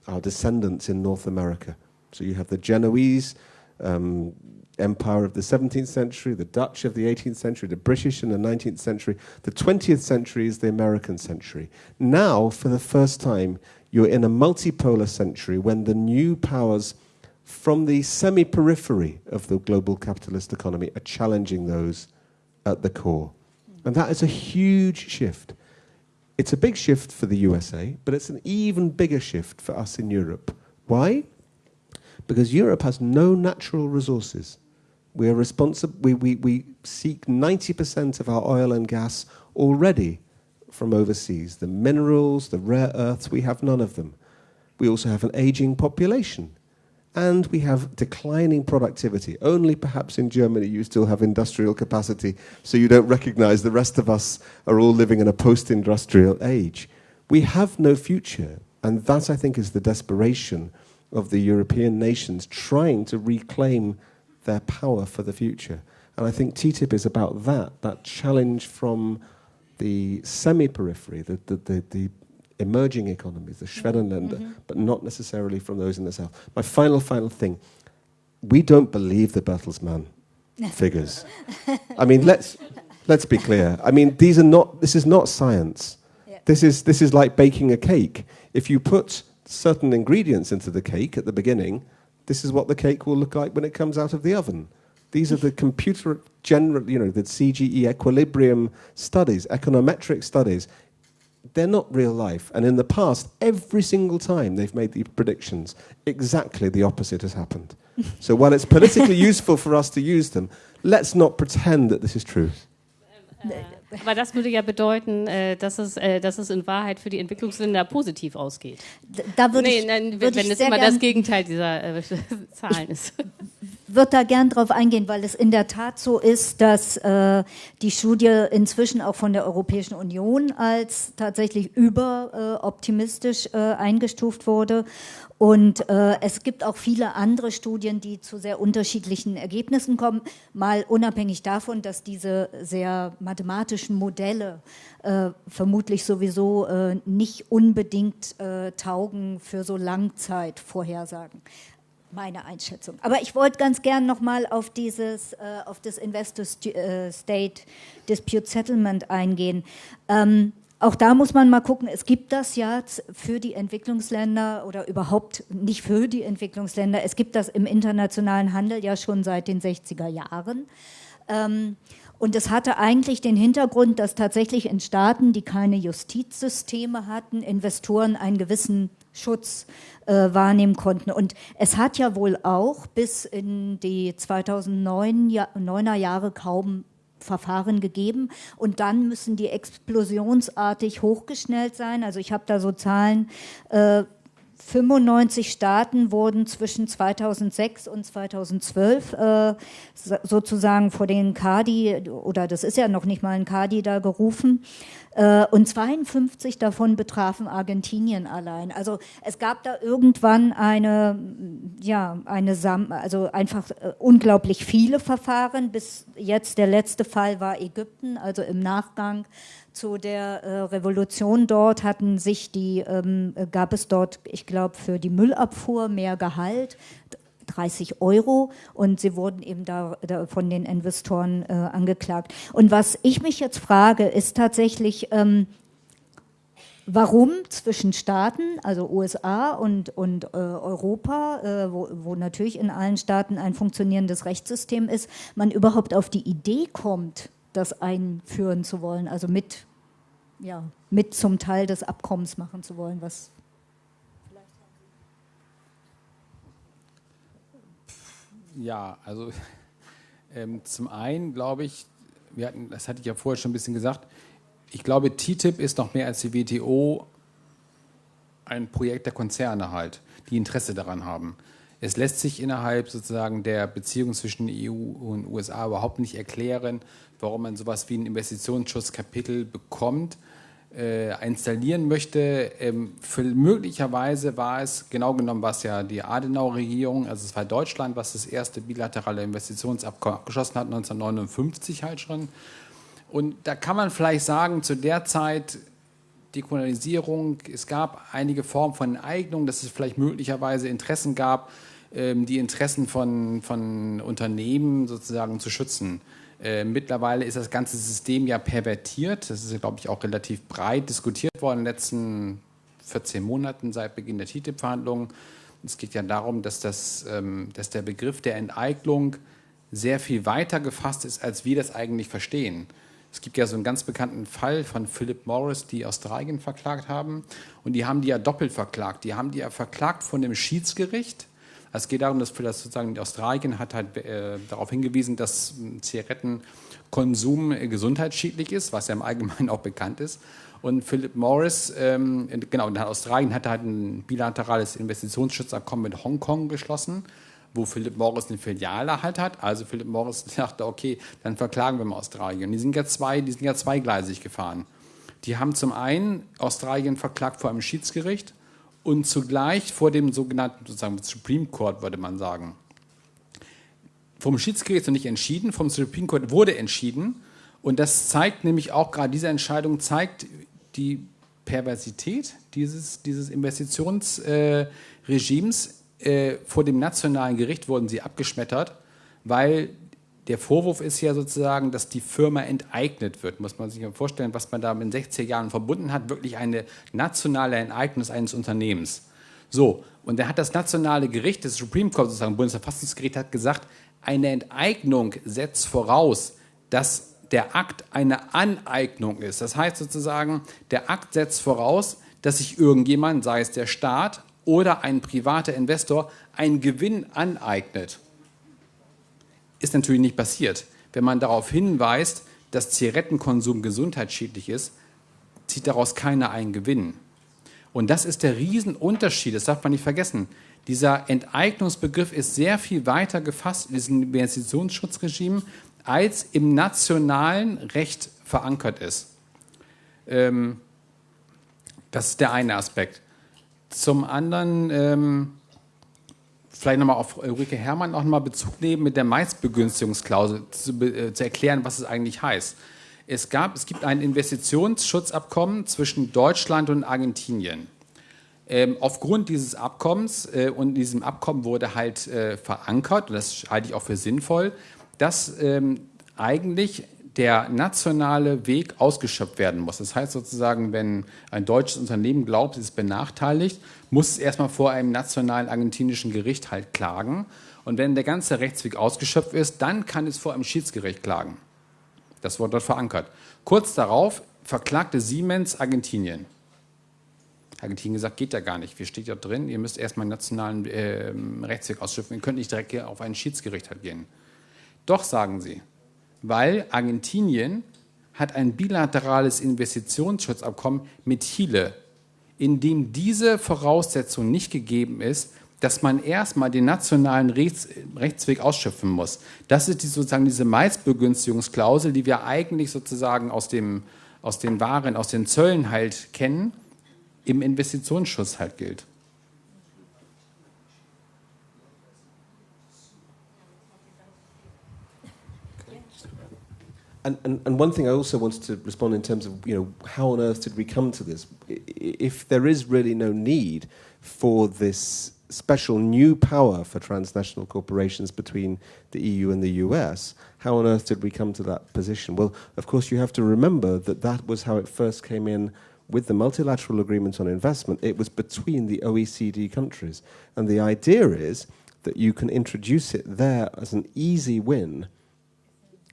our descendants in North America. So you have the Genoese um, empire of the 17th century, the Dutch of the 18th century, the British in the 19th century. The 20th century is the American century. Now, for the first time, you're in a multipolar century when the new powers from the semi periphery of the global capitalist economy are challenging those at the core. And that is a huge shift. It's a big shift for the USA, but it's an even bigger shift for us in Europe. Why? Because Europe has no natural resources. We are responsible. We, we, we seek 90% of our oil and gas already from overseas. The minerals, the rare earths, we have none of them. We also have an aging population and we have declining productivity. Only perhaps in Germany you still have industrial capacity, so you don't recognize the rest of us are all living in a post industrial age. We have no future, and that I think is the desperation of the European nations trying to reclaim their power for the future. And I think TTIP is about that, that challenge from the semi periphery, the, the, the, the emerging economies, the Schwellenländer, mm -hmm. but not necessarily from those in the south. My final, final thing we don't believe the Bertelsmann figures. I mean, let's, let's be clear. I mean, these are not, this is not science. Yeah. This, is, this is like baking a cake. If you put certain ingredients into the cake at the beginning, this is what the cake will look like when it comes out of the oven. These are the computer general, you know, the CGE equilibrium studies, econometric studies they're not real life. And in the past, every single time they've made the predictions, exactly the opposite has happened. so while it's politically useful for us to use them, let's not pretend that this is true. Äh, äh, aber das würde ja bedeuten, äh, dass, es, äh, dass es in Wahrheit für die Entwicklungsländer positiv ausgeht. Da würde nee, ich, nein, wenn, wenn es immer das Gegenteil dieser äh, Zahlen ist. würde da gern drauf eingehen, weil es in der Tat so ist, dass äh, die Studie inzwischen auch von der Europäischen Union als tatsächlich überoptimistisch äh, eingestuft wurde. Und äh, es gibt auch viele andere Studien, die zu sehr unterschiedlichen Ergebnissen kommen, mal unabhängig davon, dass diese sehr mathematischen Modelle äh, vermutlich sowieso äh, nicht unbedingt äh, taugen für so Langzeitvorhersagen meine Einschätzung. Aber ich wollte ganz gern nochmal auf dieses, äh, auf das Investor äh, Settlement eingehen. Ähm, auch da muss man mal gucken, es gibt das ja für die Entwicklungsländer oder überhaupt nicht für die Entwicklungsländer, es gibt das im internationalen Handel ja schon seit den 60er Jahren. Ähm, und es hatte eigentlich den Hintergrund, dass tatsächlich in Staaten, die keine Justizsysteme hatten, Investoren einen gewissen Schutz äh, wahrnehmen konnten. Und es hat ja wohl auch bis in die 2009er Jahre kaum Verfahren gegeben und dann müssen die explosionsartig hochgeschnellt sein. Also ich habe da so Zahlen, äh, 95 Staaten wurden zwischen 2006 und 2012 äh, sozusagen vor den Kadi, oder das ist ja noch nicht mal ein Kadi da gerufen, und 52 davon betrafen Argentinien allein. Also es gab da irgendwann eine, ja, eine Sam also einfach äh, unglaublich viele Verfahren. Bis jetzt der letzte Fall war Ägypten, also im Nachgang zu der äh, Revolution dort hatten sich die, ähm, gab es dort, ich glaube, für die Müllabfuhr mehr Gehalt. 30 Euro und sie wurden eben da, da von den Investoren äh, angeklagt. Und was ich mich jetzt frage, ist tatsächlich, ähm, warum zwischen Staaten, also USA und, und äh, Europa, äh, wo, wo natürlich in allen Staaten ein funktionierendes Rechtssystem ist, man überhaupt auf die Idee kommt, das einführen zu wollen, also mit, ja, mit zum Teil des Abkommens machen zu wollen, was Ja, also ähm, zum einen glaube ich, wir hatten, das hatte ich ja vorher schon ein bisschen gesagt, ich glaube, TTIP ist noch mehr als die WTO ein Projekt der Konzerne halt, die Interesse daran haben. Es lässt sich innerhalb sozusagen der Beziehung zwischen EU und USA überhaupt nicht erklären, warum man sowas wie ein Investitionsschutzkapitel bekommt äh, installieren möchte. Ähm, für, möglicherweise war es, genau genommen war es ja die Adenauer-Regierung, also es war Deutschland, was das erste bilaterale Investitionsabkommen abgeschlossen hat, 1959 halt schon. Und da kann man vielleicht sagen, zu der Zeit Dekolonialisierung, es gab einige Formen von Eignung, dass es vielleicht möglicherweise Interessen gab, ähm, die Interessen von, von Unternehmen sozusagen zu schützen. Äh, mittlerweile ist das ganze System ja pervertiert. Das ist, glaube ich, auch relativ breit diskutiert worden in den letzten 14 Monaten seit Beginn der TTIP-Verhandlungen. Es geht ja darum, dass, das, ähm, dass der Begriff der Enteignung sehr viel weiter gefasst ist, als wir das eigentlich verstehen. Es gibt ja so einen ganz bekannten Fall von Philip Morris, die Australien verklagt haben. Und die haben die ja doppelt verklagt. Die haben die ja verklagt von dem Schiedsgericht es geht darum, dass für das sozusagen Australien hat halt äh, darauf hingewiesen, dass hm, Zigarettenkonsum äh, gesundheitsschädlich ist, was ja im Allgemeinen auch bekannt ist. Und Philip Morris, ähm, genau, in Australien hat halt ein bilaterales Investitionsschutzabkommen mit Hongkong geschlossen, wo Philip Morris eine Filiale halt hat. Also Philip Morris dachte, okay, dann verklagen wir mal Australien. Und die sind ja zwei, die sind ja zweigleisig gefahren. Die haben zum einen Australien verklagt vor einem Schiedsgericht und zugleich vor dem sogenannten sozusagen Supreme Court, würde man sagen. Vom Schiedsgericht noch nicht entschieden, vom Supreme Court wurde entschieden. Und das zeigt nämlich auch gerade diese Entscheidung, zeigt die Perversität dieses, dieses Investitionsregimes. Äh, vor dem nationalen Gericht wurden sie abgeschmettert, weil der Vorwurf ist ja sozusagen, dass die Firma enteignet wird. Muss man sich mal vorstellen, was man da in den 60er Jahren verbunden hat, wirklich eine nationale Enteignung eines Unternehmens. So, und da hat das nationale Gericht, das Supreme Court, sozusagen Bundesverfassungsgericht, hat gesagt, eine Enteignung setzt voraus, dass der Akt eine Aneignung ist. Das heißt sozusagen, der Akt setzt voraus, dass sich irgendjemand, sei es der Staat oder ein privater Investor, einen Gewinn aneignet ist natürlich nicht passiert. Wenn man darauf hinweist, dass Zigarettenkonsum gesundheitsschädlich ist, zieht daraus keiner einen Gewinn. Und das ist der Riesenunterschied, das darf man nicht vergessen. Dieser Enteignungsbegriff ist sehr viel weiter gefasst in diesem Investitionsschutzregime, als im nationalen Recht verankert ist. Ähm, das ist der eine Aspekt. Zum anderen, ähm, vielleicht nochmal auf Ulrike Herrmann auch nochmal Bezug nehmen, mit der Maisbegünstigungsklausel zu, äh, zu erklären, was es eigentlich heißt. Es, gab, es gibt ein Investitionsschutzabkommen zwischen Deutschland und Argentinien. Ähm, aufgrund dieses Abkommens äh, und diesem Abkommen wurde halt äh, verankert, und das halte ich auch für sinnvoll, dass ähm, eigentlich der nationale Weg ausgeschöpft werden muss. Das heißt sozusagen, wenn ein deutsches Unternehmen glaubt, es ist benachteiligt, muss es erstmal vor einem nationalen argentinischen Gericht halt klagen. Und wenn der ganze Rechtsweg ausgeschöpft ist, dann kann es vor einem Schiedsgericht klagen. Das wurde dort verankert. Kurz darauf verklagte Siemens Argentinien. Argentinien gesagt, geht ja gar nicht. Wir steht ja drin, ihr müsst erstmal einen nationalen äh, Rechtsweg ausschöpfen. Ihr könnt nicht direkt auf ein Schiedsgericht halt gehen. Doch, sagen sie, weil Argentinien hat ein bilaterales Investitionsschutzabkommen mit Chile, in dem diese Voraussetzung nicht gegeben ist, dass man erstmal den nationalen Rechts, Rechtsweg ausschöpfen muss. Das ist die, sozusagen diese Maisbegünstigungsklausel, die wir eigentlich sozusagen aus, dem, aus den Waren, aus den Zöllen halt kennen, im Investitionsschutz halt gilt. And, and, and one thing I also wanted to respond in terms of, you know, how on earth did we come to this? If there is really no need for this special new power for transnational corporations between the EU and the US, how on earth did we come to that position? Well, of course, you have to remember that that was how it first came in with the multilateral agreement on investment. It was between the OECD countries. And the idea is that you can introduce it there as an easy win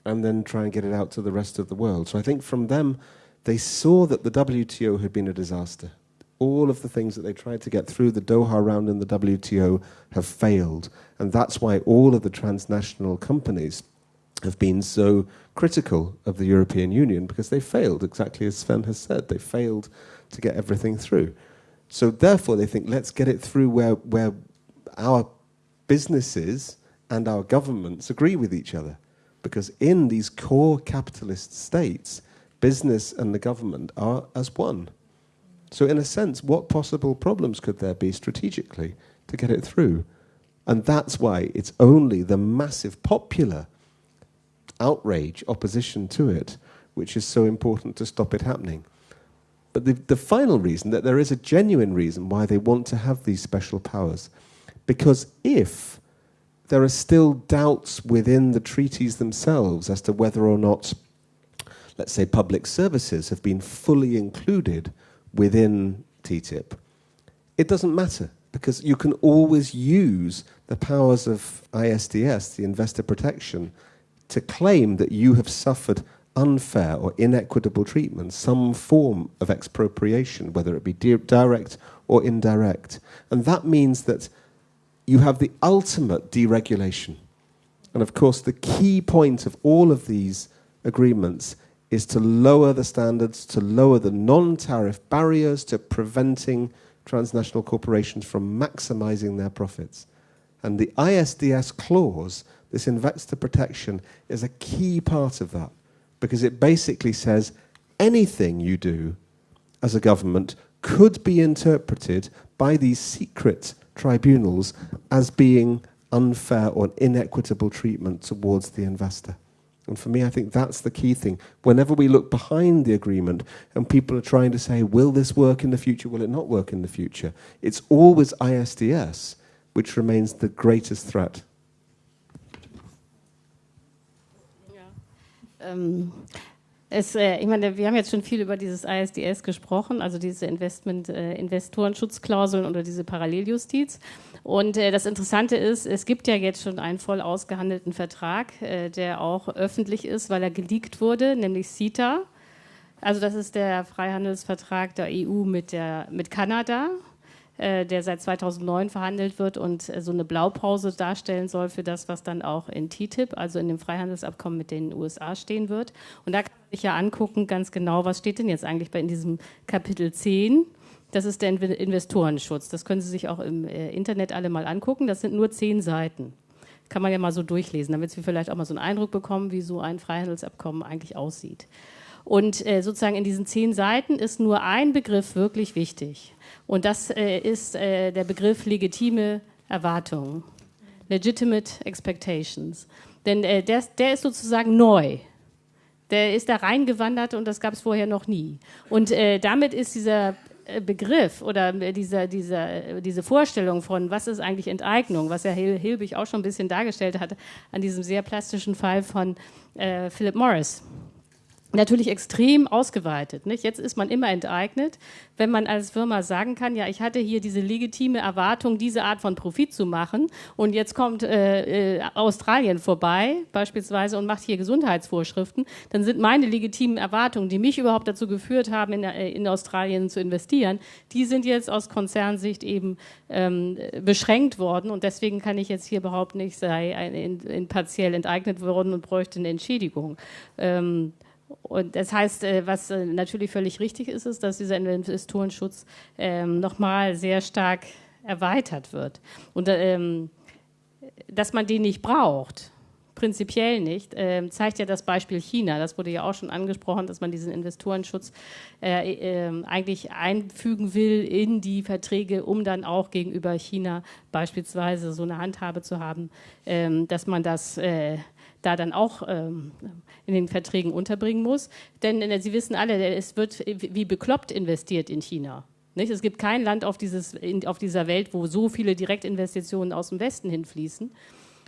and then try and get it out to the rest of the world. So I think from them, they saw that the WTO had been a disaster. All of the things that they tried to get through the Doha round in the WTO have failed. And that's why all of the transnational companies have been so critical of the European Union because they failed, exactly as Sven has said. They failed to get everything through. So therefore, they think, let's get it through where, where our businesses and our governments agree with each other. Because in these core capitalist states, business and the government are as one. So, in a sense, what possible problems could there be strategically to get it through? And that's why it's only the massive popular outrage, opposition to it, which is so important to stop it happening. But the, the final reason, that there is a genuine reason why they want to have these special powers, because if there are still doubts within the treaties themselves as to whether or not, let's say, public services have been fully included within TTIP. It doesn't matter because you can always use the powers of ISDS, the investor protection, to claim that you have suffered unfair or inequitable treatment, some form of expropriation, whether it be direct or indirect. And that means that you have the ultimate deregulation. And of course, the key point of all of these agreements is to lower the standards, to lower the non tariff barriers to preventing transnational corporations from maximizing their profits. And the ISDS clause, this investor protection, is a key part of that because it basically says anything you do as a government could be interpreted by these secret tribunals as being unfair or inequitable treatment towards the investor. And for me, I think that's the key thing. Whenever we look behind the agreement and people are trying to say, will this work in the future? Will it not work in the future? It's always ISDS which remains the greatest threat. Ja. Ähm, um, Es, äh, ich meine, wir haben jetzt schon viel über dieses ISDS gesprochen, also diese Investment, äh, Investorenschutzklauseln oder diese Paralleljustiz. Und äh, das Interessante ist, es gibt ja jetzt schon einen voll ausgehandelten Vertrag, äh, der auch öffentlich ist, weil er geleakt wurde, nämlich CETA. Also das ist der Freihandelsvertrag der EU mit, der, mit Kanada. Äh, der seit 2009 verhandelt wird und äh, so eine Blaupause darstellen soll für das, was dann auch in TTIP, also in dem Freihandelsabkommen mit den USA stehen wird. Und da kann man sich ja angucken, ganz genau, was steht denn jetzt eigentlich bei in diesem Kapitel 10 Das ist der Investorenschutz. Das können Sie sich auch im äh, Internet alle mal angucken. Das sind nur zehn Seiten. Kann man ja mal so durchlesen, damit Sie vielleicht auch mal so einen Eindruck bekommen, wie so ein Freihandelsabkommen eigentlich aussieht. Und äh, sozusagen in diesen zehn Seiten ist nur ein Begriff wirklich wichtig. Und das äh, ist äh, der Begriff legitime Erwartungen. Legitimate Expectations. Denn äh, der, der ist sozusagen neu. Der ist da reingewandert und das gab es vorher noch nie. Und äh, damit ist dieser äh, Begriff oder dieser, dieser, diese Vorstellung von, was ist eigentlich Enteignung, was ja Hilbig auch schon ein bisschen dargestellt hat an diesem sehr plastischen Fall von äh, Philip Morris natürlich extrem ausgeweitet. Nicht? Jetzt ist man immer enteignet, wenn man als Firma sagen kann, ja, ich hatte hier diese legitime Erwartung, diese Art von Profit zu machen und jetzt kommt äh, äh, Australien vorbei beispielsweise und macht hier Gesundheitsvorschriften, dann sind meine legitimen Erwartungen, die mich überhaupt dazu geführt haben, in, äh, in Australien zu investieren, die sind jetzt aus Konzernsicht eben ähm, beschränkt worden und deswegen kann ich jetzt hier behaupten, ich sei ein, in, in partiell enteignet worden und bräuchte eine Entschädigung. Ähm, und das heißt, äh, was äh, natürlich völlig richtig ist, ist, dass dieser Investorenschutz ähm, nochmal sehr stark erweitert wird. Und ähm, dass man den nicht braucht, prinzipiell nicht, äh, zeigt ja das Beispiel China. Das wurde ja auch schon angesprochen, dass man diesen Investorenschutz äh, eigentlich einfügen will in die Verträge, um dann auch gegenüber China beispielsweise so eine Handhabe zu haben, ähm, dass man das da dann auch ähm, in den Verträgen unterbringen muss. Denn äh, Sie wissen alle, es wird wie bekloppt investiert in China. Es gibt kein Land auf, dieses, auf dieser Welt, wo so viele Direktinvestitionen aus dem Westen hinfließen,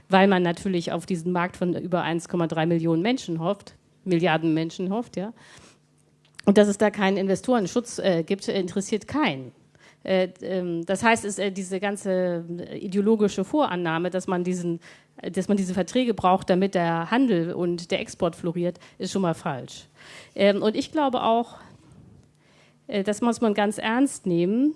weil man natürlich auf diesen Markt von über 1,3 Millionen Menschen hofft, Milliarden Menschen hofft, ja. Und dass es da keinen Investorenschutz äh, gibt, interessiert keinen. Äh, ähm, das heißt, es, äh, diese ganze äh, ideologische Vorannahme, dass man diesen dass man diese Verträge braucht, damit der Handel und der Export floriert, ist schon mal falsch. Ähm, und ich glaube auch, das muss man ganz ernst nehmen.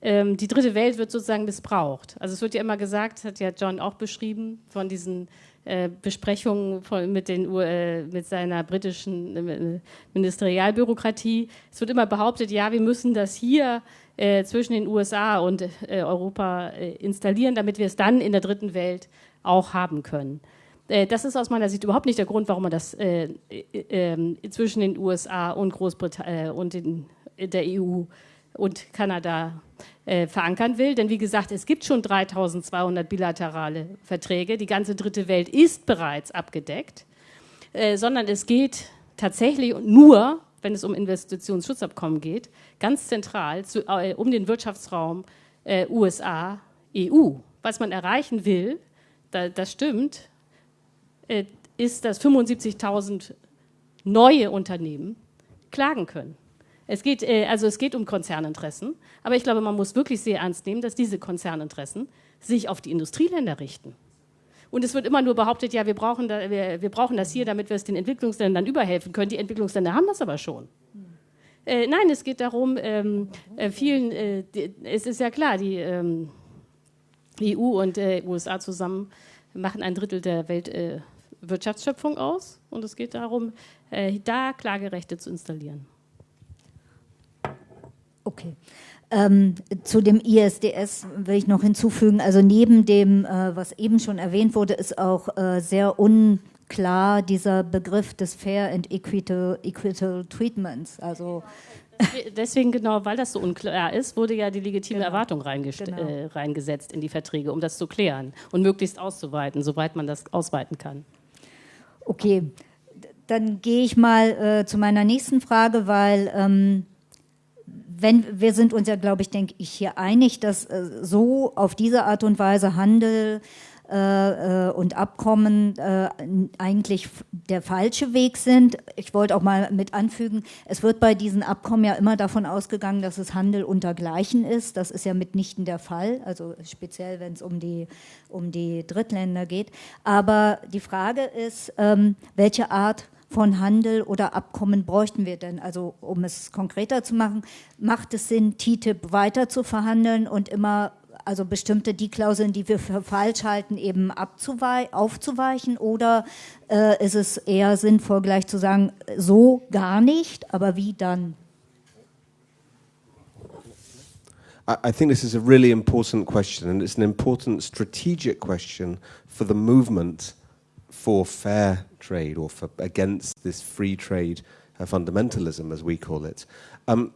Ähm, die dritte Welt wird sozusagen missbraucht. Also es wird ja immer gesagt, hat ja John auch beschrieben, von diesen äh, Besprechungen von, mit, den, äh, mit seiner britischen äh, Ministerialbürokratie. Es wird immer behauptet, ja, wir müssen das hier zwischen den USA und äh, Europa installieren, damit wir es dann in der dritten Welt auch haben können. Äh, das ist aus meiner Sicht überhaupt nicht der Grund, warum man das äh, äh, zwischen den USA und Großbritannien äh, und in der EU und Kanada äh, verankern will. Denn wie gesagt, es gibt schon 3200 bilaterale Verträge. Die ganze dritte Welt ist bereits abgedeckt. Äh, sondern es geht tatsächlich nur, wenn es um Investitionsschutzabkommen geht, ganz zentral zu, um den Wirtschaftsraum USA-EU. Was man erreichen will, da, das stimmt, äh, ist, dass 75.000 neue Unternehmen klagen können. Es geht, äh, also es geht um Konzerninteressen, aber ich glaube, man muss wirklich sehr ernst nehmen, dass diese Konzerninteressen sich auf die Industrieländer richten. Und es wird immer nur behauptet, ja, wir brauchen, da, wir, wir brauchen das hier, damit wir es den Entwicklungsländern überhelfen können. Die Entwicklungsländer haben das aber schon. Äh, nein, es geht darum, ähm, äh, vielen, äh, die, es ist ja klar, die ähm, EU und äh, USA zusammen machen ein Drittel der Weltwirtschaftsschöpfung äh, aus und es geht darum, äh, da Klagerechte zu installieren. Okay. Ähm, zu dem ISDS will ich noch hinzufügen, also neben dem, äh, was eben schon erwähnt wurde, ist auch äh, sehr unklar dieser Begriff des Fair and Equitable, equitable Treatments. Also Deswegen genau, weil das so unklar ist, wurde ja die legitime genau. Erwartung genau. äh, reingesetzt in die Verträge, um das zu klären und möglichst auszuweiten, soweit man das ausweiten kann. Okay, dann gehe ich mal äh, zu meiner nächsten Frage, weil ähm, wenn, wir sind uns ja, glaube ich, denke ich, hier einig, dass äh, so auf diese Art und Weise Handel äh, äh, und Abkommen äh, eigentlich der falsche Weg sind. Ich wollte auch mal mit anfügen, es wird bei diesen Abkommen ja immer davon ausgegangen, dass es Handel untergleichen ist. Das ist ja mitnichten der Fall, also speziell wenn es um die, um die Drittländer geht. Aber die Frage ist, ähm, welche Art von Handel oder Abkommen bräuchten wir denn? Also um es konkreter zu machen, macht es Sinn, TTIP weiter zu verhandeln und immer also bestimmte die Klauseln, die wir für falsch halten, eben aufzuweichen? Oder äh, ist es eher sinnvoll, gleich zu sagen, so gar nicht, aber wie dann? I, think this is a really important question, and it's an important strategic question for the movement for fair trade or for against this free trade uh, fundamentalism, as we call it. Um,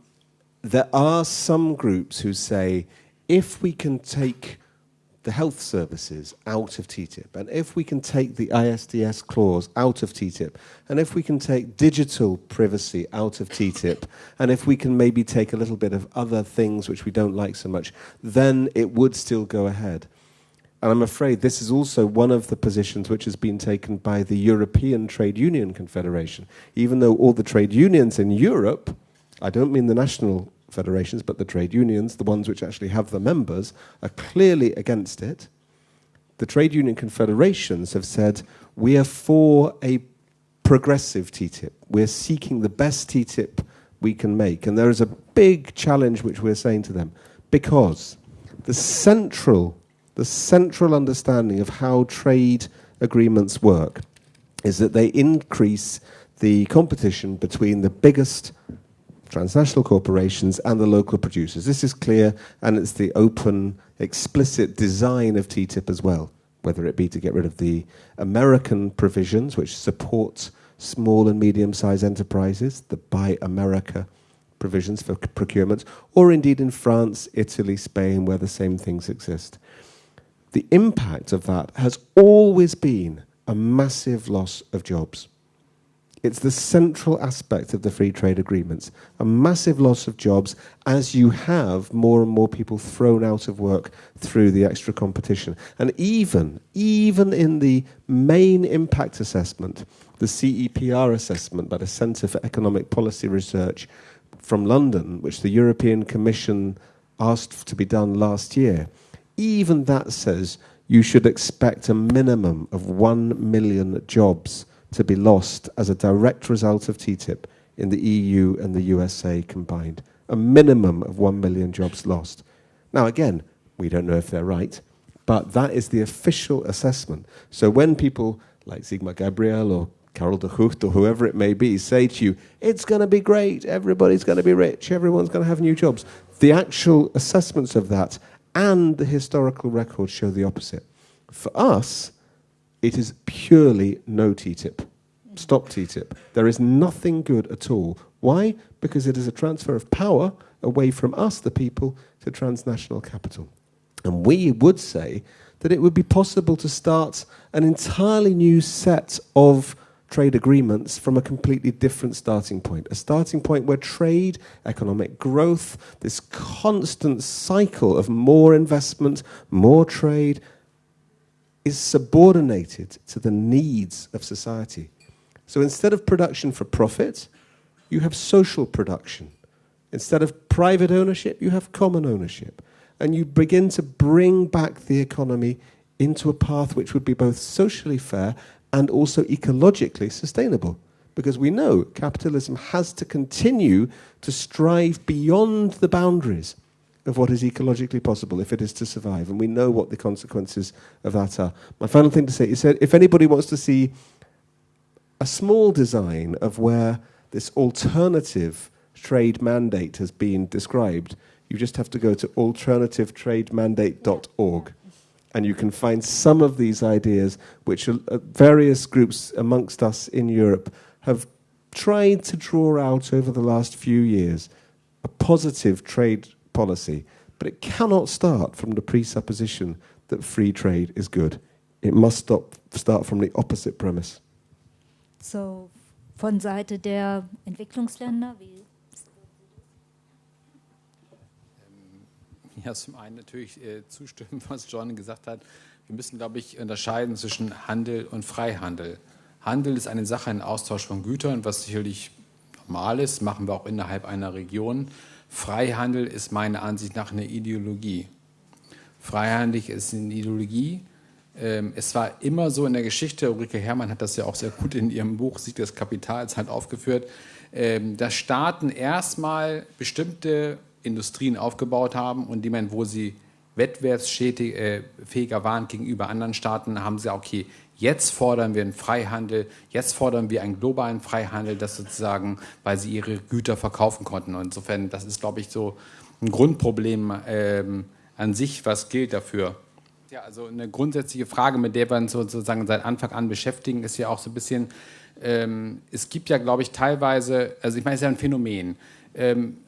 there are some groups who say if we can take the health services out of TTIP, and if we can take the ISDS clause out of TTIP, and if we can take digital privacy out of TTIP, and if we can maybe take a little bit of other things which we don't like so much, then it would still go ahead. And I'm afraid this is also one of the positions which has been taken by the European Trade Union Confederation. Even though all the trade unions in Europe, I don't mean the national federations, but the trade unions, the ones which actually have the members, are clearly against it. The trade union confederations have said, we are for a progressive TTIP. We're seeking the best TTIP we can make. And there is a big challenge which we're saying to them, because the central, the central understanding of how trade agreements work is that they increase the competition between the biggest transnational corporations and the local producers. This is clear, and it's the open, explicit design of TTIP as well, whether it be to get rid of the American provisions, which support small and medium sized enterprises, the Buy America provisions for procurement, or indeed in France, Italy, Spain, where the same things exist. The impact of that has always been a massive loss of jobs. It's the central aspect of the free trade agreements. A massive loss of jobs as you have more and more people thrown out of work through the extra competition. And even, even in the main impact assessment, the CEPR assessment by the Centre for Economic Policy Research from London, which the European Commission asked to be done last year, even that says you should expect a minimum of 1 million jobs to be lost as a direct result of TTIP in the EU and the USA combined. A minimum of 1 million jobs lost. Now, again, we don't know if they're right, but that is the official assessment. So when people like Sigmar Gabriel or Carol de Gucht or whoever it may be say to you, it's going to be great, everybody's going to be rich, everyone's going to have new jobs, the actual assessments of that and the historical records show the opposite. For us, it is purely no TTIP. Stop TTIP. There is nothing good at all. Why? Because it is a transfer of power away from us, the people, to transnational capital. And we would say that it would be possible to start an entirely new set of trade agreements from a completely different starting point. A starting point where trade, economic growth, this constant cycle of more investment, more trade, is subordinated to the needs of society. So instead of production for profit, you have social production. Instead of private ownership, you have common ownership. And you begin to bring back the economy into a path which would be both socially fair and also ecologically sustainable. Because we know capitalism has to continue to strive beyond the boundaries of what is ecologically possible if it is to survive. And we know what the consequences of that are. My final thing to say is that if anybody wants to see a small design of where this alternative trade mandate has been described, you just have to go to alternativetrademandate.org. And you can find some of these ideas, which uh, various groups amongst us in Europe have tried to draw out over the last few years a positive trade policy, but it cannot start from the presupposition that free trade is good. It must stop, start from the opposite premise. So, von Seite der Entwicklungsländer, wie Ja, zum einen natürlich äh, zustimmen, was John gesagt hat. Wir müssen, glaube ich, unterscheiden zwischen Handel und Freihandel. Handel ist eine Sache, ein Austausch von Gütern, was sicherlich normal ist, machen wir auch innerhalb einer Region. Freihandel ist meiner Ansicht nach eine Ideologie. Freihandel ist eine Ideologie. Ähm, es war immer so in der Geschichte, Ulrike Herrmann hat das ja auch sehr gut in ihrem Buch Sieg des Kapitals halt aufgeführt, ähm, dass Staaten erstmal bestimmte Industrien aufgebaut haben und die man, wo sie wettbewerbsfähiger waren gegenüber anderen Staaten, haben sie, okay, Jetzt fordern wir einen Freihandel, jetzt fordern wir einen globalen Freihandel, das sozusagen, weil sie ihre Güter verkaufen konnten. Und insofern, das ist, glaube ich, so ein Grundproblem ähm, an sich, was gilt dafür? Ja, also eine grundsätzliche Frage, mit der wir uns sozusagen seit Anfang an beschäftigen, ist ja auch so ein bisschen, ähm, es gibt ja, glaube ich, teilweise, also ich meine, es ist ja ein Phänomen. Ähm,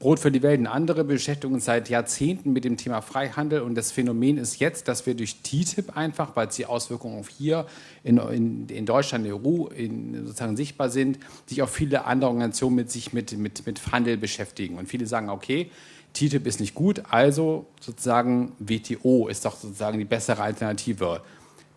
Brot für die Welt und andere beschäftigen uns seit Jahrzehnten mit dem Thema Freihandel und das Phänomen ist jetzt, dass wir durch TTIP einfach, weil es die Auswirkungen auf hier in, in, in Deutschland, in der EU in, sozusagen sichtbar sind, sich auch viele andere Organisationen mit sich mit, mit, mit Handel beschäftigen. Und viele sagen, okay, TTIP ist nicht gut, also sozusagen WTO ist doch sozusagen die bessere Alternative.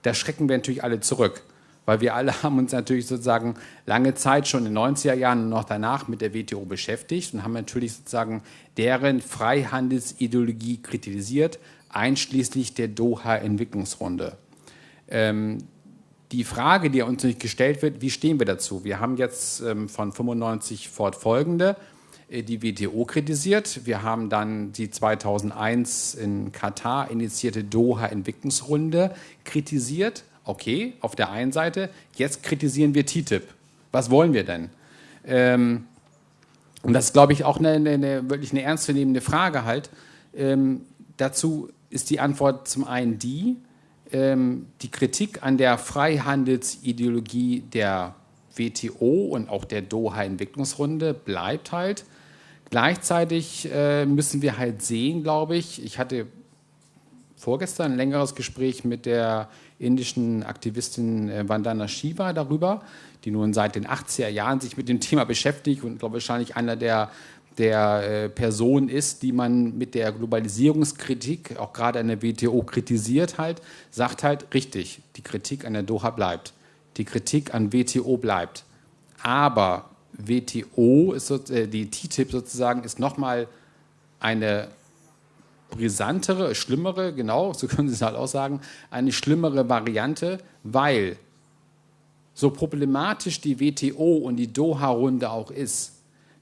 Da schrecken wir natürlich alle zurück weil wir alle haben uns natürlich sozusagen lange Zeit schon in den 90er Jahren und noch danach mit der WTO beschäftigt und haben natürlich sozusagen deren Freihandelsideologie kritisiert, einschließlich der Doha-Entwicklungsrunde. Ähm, die Frage, die uns nicht gestellt wird, wie stehen wir dazu? Wir haben jetzt ähm, von 95 fortfolgende äh, die WTO kritisiert. Wir haben dann die 2001 in Katar initiierte Doha-Entwicklungsrunde kritisiert okay, auf der einen Seite, jetzt kritisieren wir TTIP. Was wollen wir denn? Ähm, und das ist, glaube ich, auch eine, eine, wirklich eine ernstzunehmende Frage halt. Ähm, dazu ist die Antwort zum einen die, ähm, die Kritik an der Freihandelsideologie der WTO und auch der Doha-Entwicklungsrunde bleibt halt. Gleichzeitig äh, müssen wir halt sehen, glaube ich, ich hatte vorgestern ein längeres Gespräch mit der indischen Aktivistin äh, Vandana Shiva darüber, die nun seit den 80er Jahren sich mit dem Thema beschäftigt und glaube wahrscheinlich einer der der äh, Person ist, die man mit der Globalisierungskritik, auch gerade an der WTO, kritisiert halt, sagt halt richtig, die Kritik an der Doha bleibt. Die Kritik an WTO bleibt. Aber WTO, ist, äh, die TTIP sozusagen, ist nochmal eine brisantere, schlimmere, genau, so können Sie es halt auch sagen, eine schlimmere Variante, weil so problematisch die WTO und die Doha-Runde auch ist,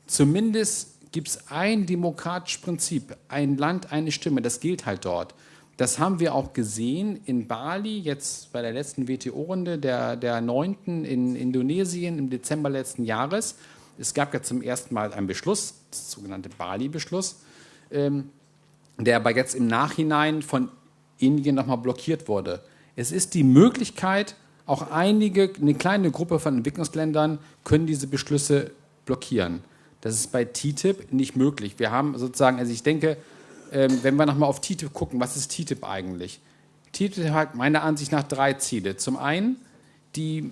zumindest gibt es ein demokratisches Prinzip, ein Land, eine Stimme, das gilt halt dort. Das haben wir auch gesehen in Bali, jetzt bei der letzten WTO-Runde, der, 9. in Indonesien im Dezember letzten Jahres. Es gab ja zum ersten Mal einen Beschluss, das sogenannte Bali-Beschluss, ähm, der aber jetzt im Nachhinein von Indien nochmal blockiert wurde. Es ist die Möglichkeit, auch einige, eine kleine Gruppe von Entwicklungsländern können diese Beschlüsse blockieren. Das ist bei TTIP nicht möglich. Wir haben sozusagen, also ich denke, ähm, wenn wir nochmal auf TTIP gucken, was ist TTIP eigentlich? TTIP hat meiner Ansicht nach drei Ziele. Zum einen die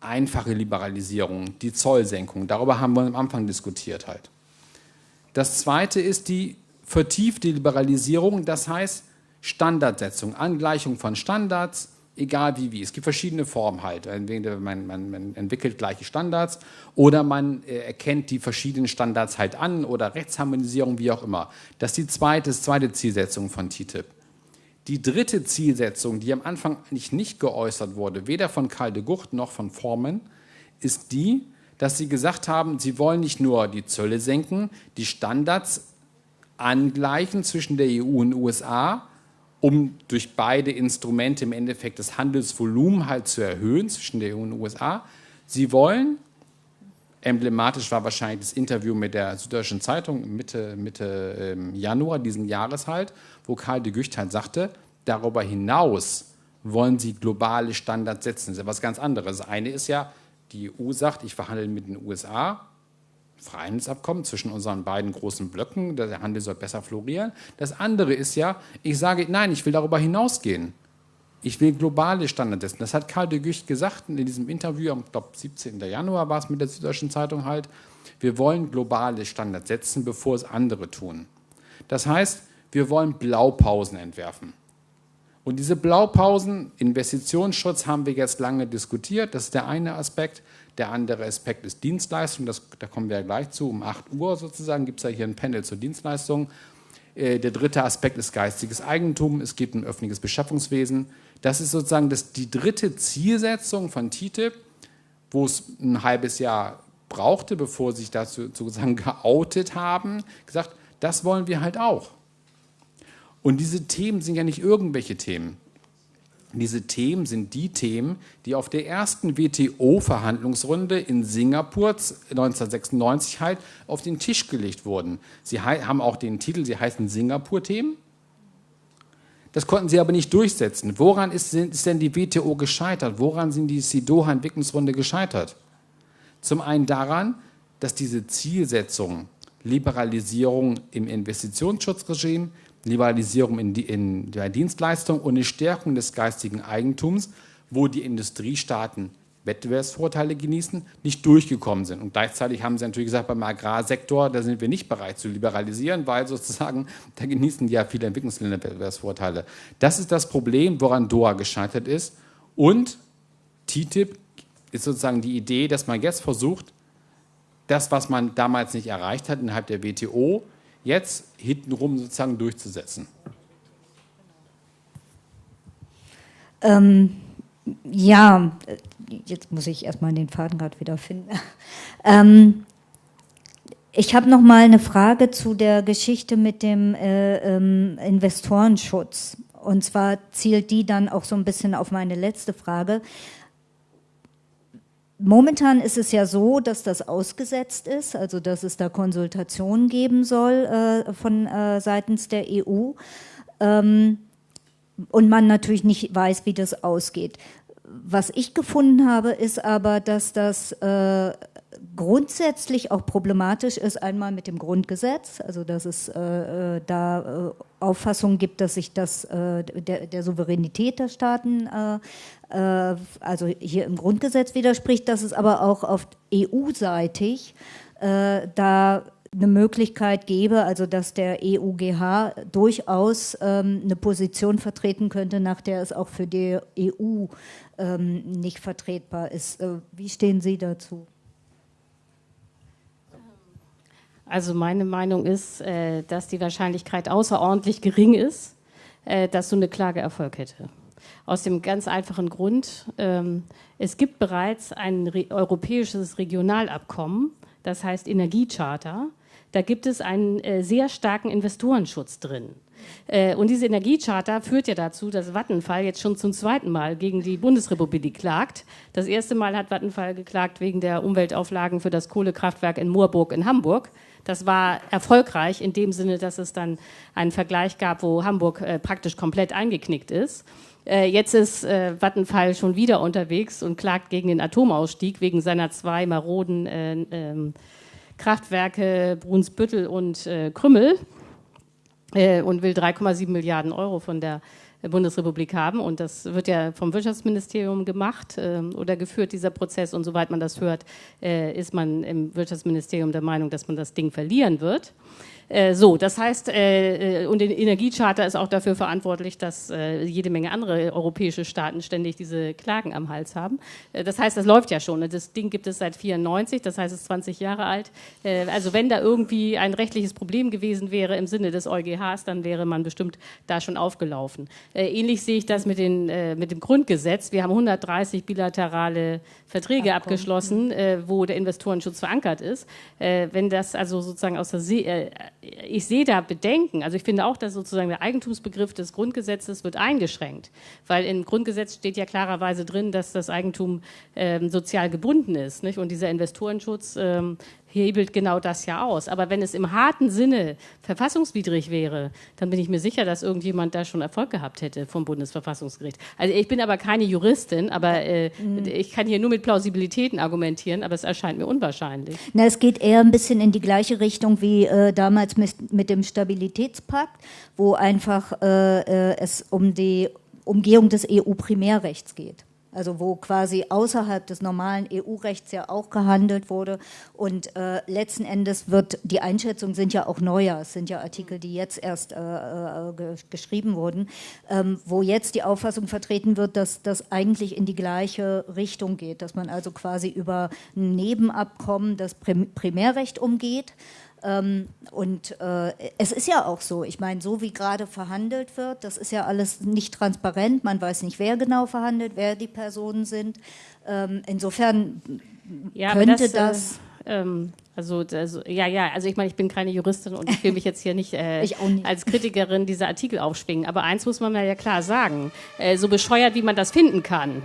einfache Liberalisierung, die Zollsenkung. Darüber haben wir am Anfang diskutiert halt. Das zweite ist die vertiefte Liberalisierung, das heißt Standardsetzung, Angleichung von Standards, egal wie wie. Es gibt verschiedene Formen halt. Man, man, man entwickelt gleiche Standards oder man äh, erkennt die verschiedenen Standards halt an oder Rechtsharmonisierung, wie auch immer. Das ist die zweite, zweite Zielsetzung von TTIP. Die dritte Zielsetzung, die am Anfang nicht, nicht geäußert wurde, weder von Karl de Gucht noch von Formen, ist die, dass sie gesagt haben, sie wollen nicht nur die Zölle senken, die Standards angleichen zwischen der EU und USA, um durch beide Instrumente im Endeffekt das Handelsvolumen halt zu erhöhen zwischen der EU und USA. Sie wollen, emblematisch war wahrscheinlich das Interview mit der Süddeutschen Zeitung Mitte, Mitte ähm, Januar diesen Jahres halt, wo Karl de Gucht halt sagte, darüber hinaus wollen sie globale Standards setzen. Das ist ja was ganz anderes. Das eine ist ja, die EU sagt, ich verhandle mit den USA, Freihandelsabkommen zwischen unseren beiden großen Blöcken, der Handel soll besser florieren. Das andere ist ja, ich sage, nein, ich will darüber hinausgehen. Ich will globale Standards setzen. Das hat Karl de Gucht gesagt in diesem Interview am, glaube 17. Januar war es mit der Süddeutschen Zeitung halt. Wir wollen globale Standards setzen, bevor es andere tun. Das heißt, wir wollen Blaupausen entwerfen. Und diese Blaupausen, Investitionsschutz haben wir jetzt lange diskutiert. Das ist der eine Aspekt. Der andere Aspekt ist Dienstleistung, das, da kommen wir ja gleich zu. Um 8 Uhr sozusagen gibt es ja hier ein Panel zur Dienstleistung. Äh, der dritte Aspekt ist geistiges Eigentum. Es gibt ein öffentliches Beschaffungswesen. Das ist sozusagen das, die dritte Zielsetzung von TTIP, wo es ein halbes Jahr brauchte, bevor sie sich dazu sozusagen geoutet haben, gesagt, das wollen wir halt auch. Und diese Themen sind ja nicht irgendwelche Themen. Diese Themen sind die Themen, die auf der ersten WTO-Verhandlungsrunde in Singapur 1996 halt auf den Tisch gelegt wurden. Sie haben auch den Titel, sie heißen Singapur-Themen. Das konnten sie aber nicht durchsetzen. Woran ist, ist denn die WTO gescheitert? Woran sind die Doha-Entwicklungsrunde gescheitert? Zum einen daran, dass diese Zielsetzung Liberalisierung im Investitionsschutzregime, Liberalisierung in, in der Dienstleistung und eine Stärkung des geistigen Eigentums, wo die Industriestaaten Wettbewerbsvorteile genießen, nicht durchgekommen sind. Und gleichzeitig haben sie natürlich gesagt, beim Agrarsektor, da sind wir nicht bereit zu liberalisieren, weil sozusagen, da genießen ja viele Entwicklungsländer Wettbewerbsvorteile. Das ist das Problem, woran Doha gescheitert ist. Und TTIP ist sozusagen die Idee, dass man jetzt versucht, das, was man damals nicht erreicht hat innerhalb der WTO, jetzt hintenrum sozusagen durchzusetzen? Ähm, ja, jetzt muss ich erstmal den Faden gerade wieder finden. Ähm, ich habe noch mal eine Frage zu der Geschichte mit dem äh, ähm, Investorenschutz. Und zwar zielt die dann auch so ein bisschen auf meine letzte Frage. Momentan ist es ja so, dass das ausgesetzt ist, also dass es da Konsultationen geben soll äh, von äh, seitens der EU ähm, und man natürlich nicht weiß, wie das ausgeht. Was ich gefunden habe, ist aber, dass das äh, grundsätzlich auch problematisch ist, einmal mit dem Grundgesetz, also dass es äh, äh da äh, Auffassungen gibt, dass sich das äh, der, der, Souveränität der Staaten, äh, also hier im Grundgesetz widerspricht, dass es aber auch auf EU-seitig da eine Möglichkeit gäbe, also dass der EUGH durchaus ähm, eine Position vertreten könnte, nach der es auch für die EU ähm, nicht vertretbar ist. wie stehen Sie dazu? Also meine Meinung ist, äh, dass die Wahrscheinlichkeit außerordentlich gering ist, äh, dass so eine Klage Erfolg hätte. Aus dem ganz einfachen Grund, ähm, es gibt bereits ein europäisches Regionalabkommen, das heißt Energiecharta. Da gibt es einen äh, sehr starken Investorenschutz drin. Und diese Energiecharta führt ja dazu, dass Vattenfall jetzt schon zum zweiten Mal gegen die Bundesrepublik klagt. Das erste Mal hat Vattenfall geklagt wegen der Umweltauflagen für das Kohlekraftwerk in Moorburg in Hamburg. Das war erfolgreich in dem Sinne, dass es dann einen Vergleich gab, wo Hamburg äh, praktisch komplett eingeknickt ist. Äh, jetzt ist äh, Vattenfall schon wieder unterwegs und klagt gegen den Atomausstieg wegen seiner zwei maroden äh, ähm, Kraftwerke Brunsbüttel und äh, Krümmel äh, und will 3,7 Milliarden Euro von der Bundesrepublik haben. Und das wird ja vom Wirtschaftsministerium gemacht äh, oder geführt, dieser Prozess. Und soweit man das hört, ist man im Wirtschaftsministerium der Meinung, dass man das Ding verlieren wird. Äh, so, das heißt, äh, äh, und der Energiecharter ist auch dafür verantwortlich, dass äh, jede Menge andere europäische Staaten ständig diese Klagen am Hals haben. Äh, das heißt, das läuft ja schon. Das Ding gibt es seit 94, das heißt, es ist 20 Jahre alt. Äh, also wenn da irgendwie ein rechtliches Problem gewesen wäre im Sinne des EuGHs, dann wäre man bestimmt da schon aufgelaufen. ähnlich sehe ich das mit, den, mit dem Grundgesetz. Wir haben 130 bilaterale Verträge Abkommen. abgeschlossen, wo der Investorenschutz verankert ist. wenn das also sozusagen aus der See ich sehe da Bedenken. Also ich finde auch, dass sozusagen der Eigentumsbegriff des Grundgesetzes wird eingeschränkt, weil im Grundgesetz steht ja klarerweise drin, dass das Eigentum ähm, sozial gebunden ist. Nicht? Und dieser Investorenschutz ähm, hebelt genau das ja aus. Aber wenn es im harten Sinne verfassungswidrig wäre, dann bin ich mir sicher, dass irgendjemand da schon Erfolg gehabt hätte vom Bundesverfassungsgericht. Also ich bin aber keine Juristin, aber äh, mhm. ich kann hier nur mit Plausibilitäten argumentieren, aber es erscheint mir unwahrscheinlich. Na, es geht eher ein bisschen in die gleiche Richtung wie äh, damals mit, mit, dem Stabilitätspakt, wo einfach äh, äh es um die Umgehung des EU-Primärrechts geht also wo quasi außerhalb des normalen EU-Rechts ja auch gehandelt wurde. Und äh, letzten Endes wird, die Einschätzungen sind ja auch neuer, es sind ja Artikel, die jetzt erst äh, äh, geschrieben wurden, ähm, wo jetzt die Auffassung vertreten wird, dass das eigentlich in die gleiche Richtung geht, dass man also quasi über ein Nebenabkommen das Primärrecht umgeht ähm, und äh, es ist ja auch so, ich meine, so wie gerade verhandelt wird, das ist ja alles nicht transparent, man weiß nicht, wer genau verhandelt, wer die Personen sind. Ähm, insofern ja, könnte das, das Ähm, also, also, ja, ja, also ich meine, ich bin keine Juristin und ich will mich jetzt hier nicht, äh, nicht, als Kritikerin dieser Artikel aufschwingen. Aber eins muss man ja klar sagen, äh, so bescheuert, wie man das finden kann,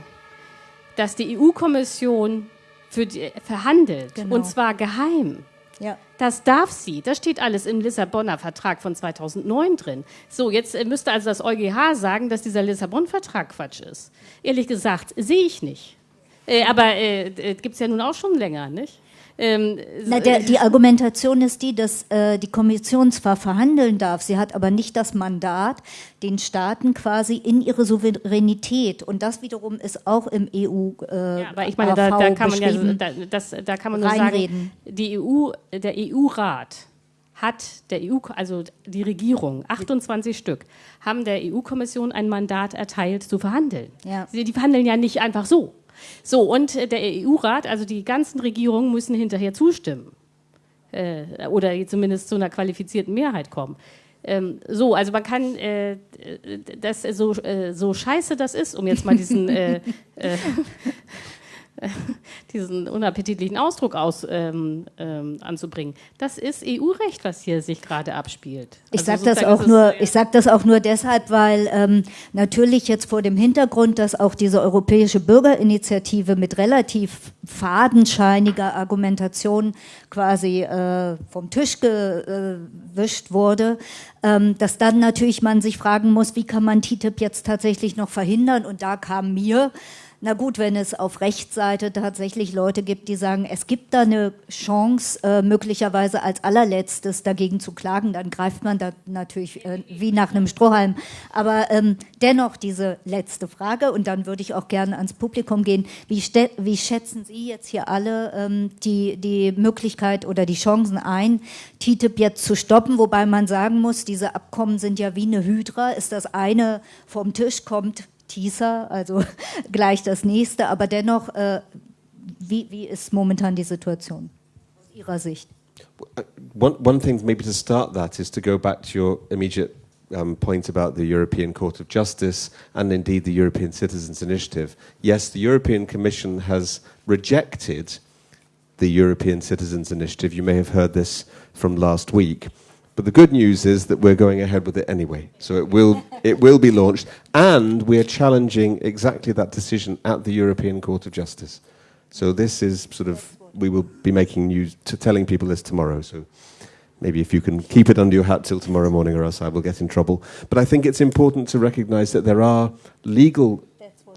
dass die EU-Kommission für die, verhandelt genau. und zwar geheim. Ja. Das darf sie. Das steht alles im Lissabonner Vertrag von 2009 drin. So, jetzt äh, müsste also das EuGH sagen, dass dieser Lissabon-Vertrag Quatsch ist. Ehrlich gesagt, sehe ich nicht. Äh, aber äh, äh gibt es ja nun auch schon länger, nicht? Ähm, Na, der, die Argumentation ist die, dass äh, die Kommission zwar verhandeln darf, sie hat aber nicht das Mandat, den Staaten quasi in ihre Souveränität und das wiederum ist auch im EU. Äh, ja, aber ich meine, da, da, kann man ja, da, das, da kann man nur sagen, die EU, der EU-Rat hat der EU, also die Regierung, 28 Stück, haben der EU-Kommission ein Mandat erteilt zu verhandeln. Ja. Sie, die verhandeln ja nicht einfach so. So, und der EU-Rat, also die ganzen Regierungen müssen hinterher zustimmen. Äh, oder zumindest zu einer qualifizierten Mehrheit kommen. Ähm, so, also man kann, äh, das so, äh, so scheiße das ist, um jetzt mal diesen äh, äh, diesen unappetitlichen Ausdruck aus, ähm, ähm, anzubringen. Das ist EU-Recht, was hier sich gerade abspielt. Ich also sage das auch nur, ich sage das auch nur deshalb, weil ähm, natürlich jetzt vor dem Hintergrund, dass auch diese europäische Bürgerinitiative mit relativ fadenscheiniger Argumentation quasi äh, vom Tisch gewischt wurde, ähm, dass dann natürlich man sich fragen muss, wie kann man TTIP jetzt tatsächlich noch verhindern? Und da kam mir na gut, wenn es auf Rechtsseite tatsächlich Leute gibt, die sagen, es gibt da eine Chance, äh, möglicherweise als allerletztes dagegen zu klagen, dann greift man da natürlich äh, wie nach einem Strohhalm. Aber ähm, dennoch diese letzte Frage, und dann würde ich auch gerne ans Publikum gehen. Wie, wie schätzen Sie jetzt hier alle ähm, die, die Möglichkeit oder die Chancen ein, TTIP jetzt zu stoppen? Wobei man sagen muss, diese Abkommen sind ja wie eine Hydra. Ist das eine vom Tisch, kommt Teaser, also gleich das nächste, aber dennoch, äh, wie, wie ist momentan die Situation aus Ihrer Sicht? One, one thing, maybe to start that, is to go back to your immediate um, point about the European Court of Justice and indeed the European Citizens Initiative. Yes, the European Commission has rejected the European Citizens Initiative. You may have heard this from last week. But the good news is that we're going ahead with it anyway. So it will, it will be launched. And we're challenging exactly that decision at the European Court of Justice. So this is sort of, we will be making news, to telling people this tomorrow. So maybe if you can keep it under your hat till tomorrow morning or else I will get in trouble. But I think it's important to recognize that there are legal,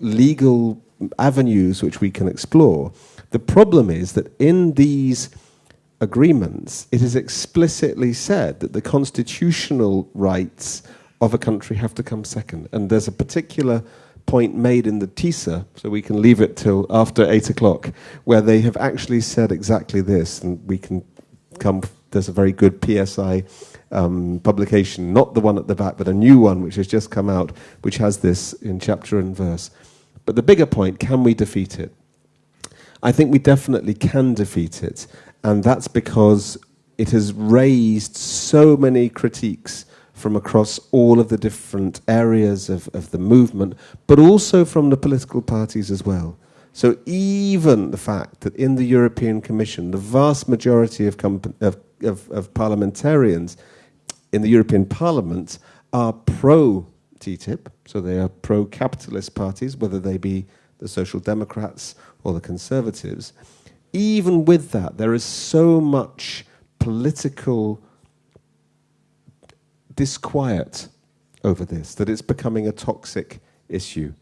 legal avenues which we can explore. The problem is that in these agreements, it is explicitly said that the constitutional rights of a country have to come second. And there's a particular point made in the TISA, so we can leave it till after eight o'clock, where they have actually said exactly this, and we can come. There's a very good PSI um, publication, not the one at the back, but a new one which has just come out, which has this in chapter and verse. But the bigger point: can we defeat it? I think we definitely can defeat it. And that's because it has raised so many critiques from across all of the different areas of, of the movement, but also from the political parties as well. So even the fact that in the European Commission, the vast majority of, of, of, of parliamentarians in the European Parliament are pro TTIP, so they are pro capitalist parties, whether they be the Social Democrats or the Conservatives even with that, there is so much political disquiet over this that it's becoming a toxic issue.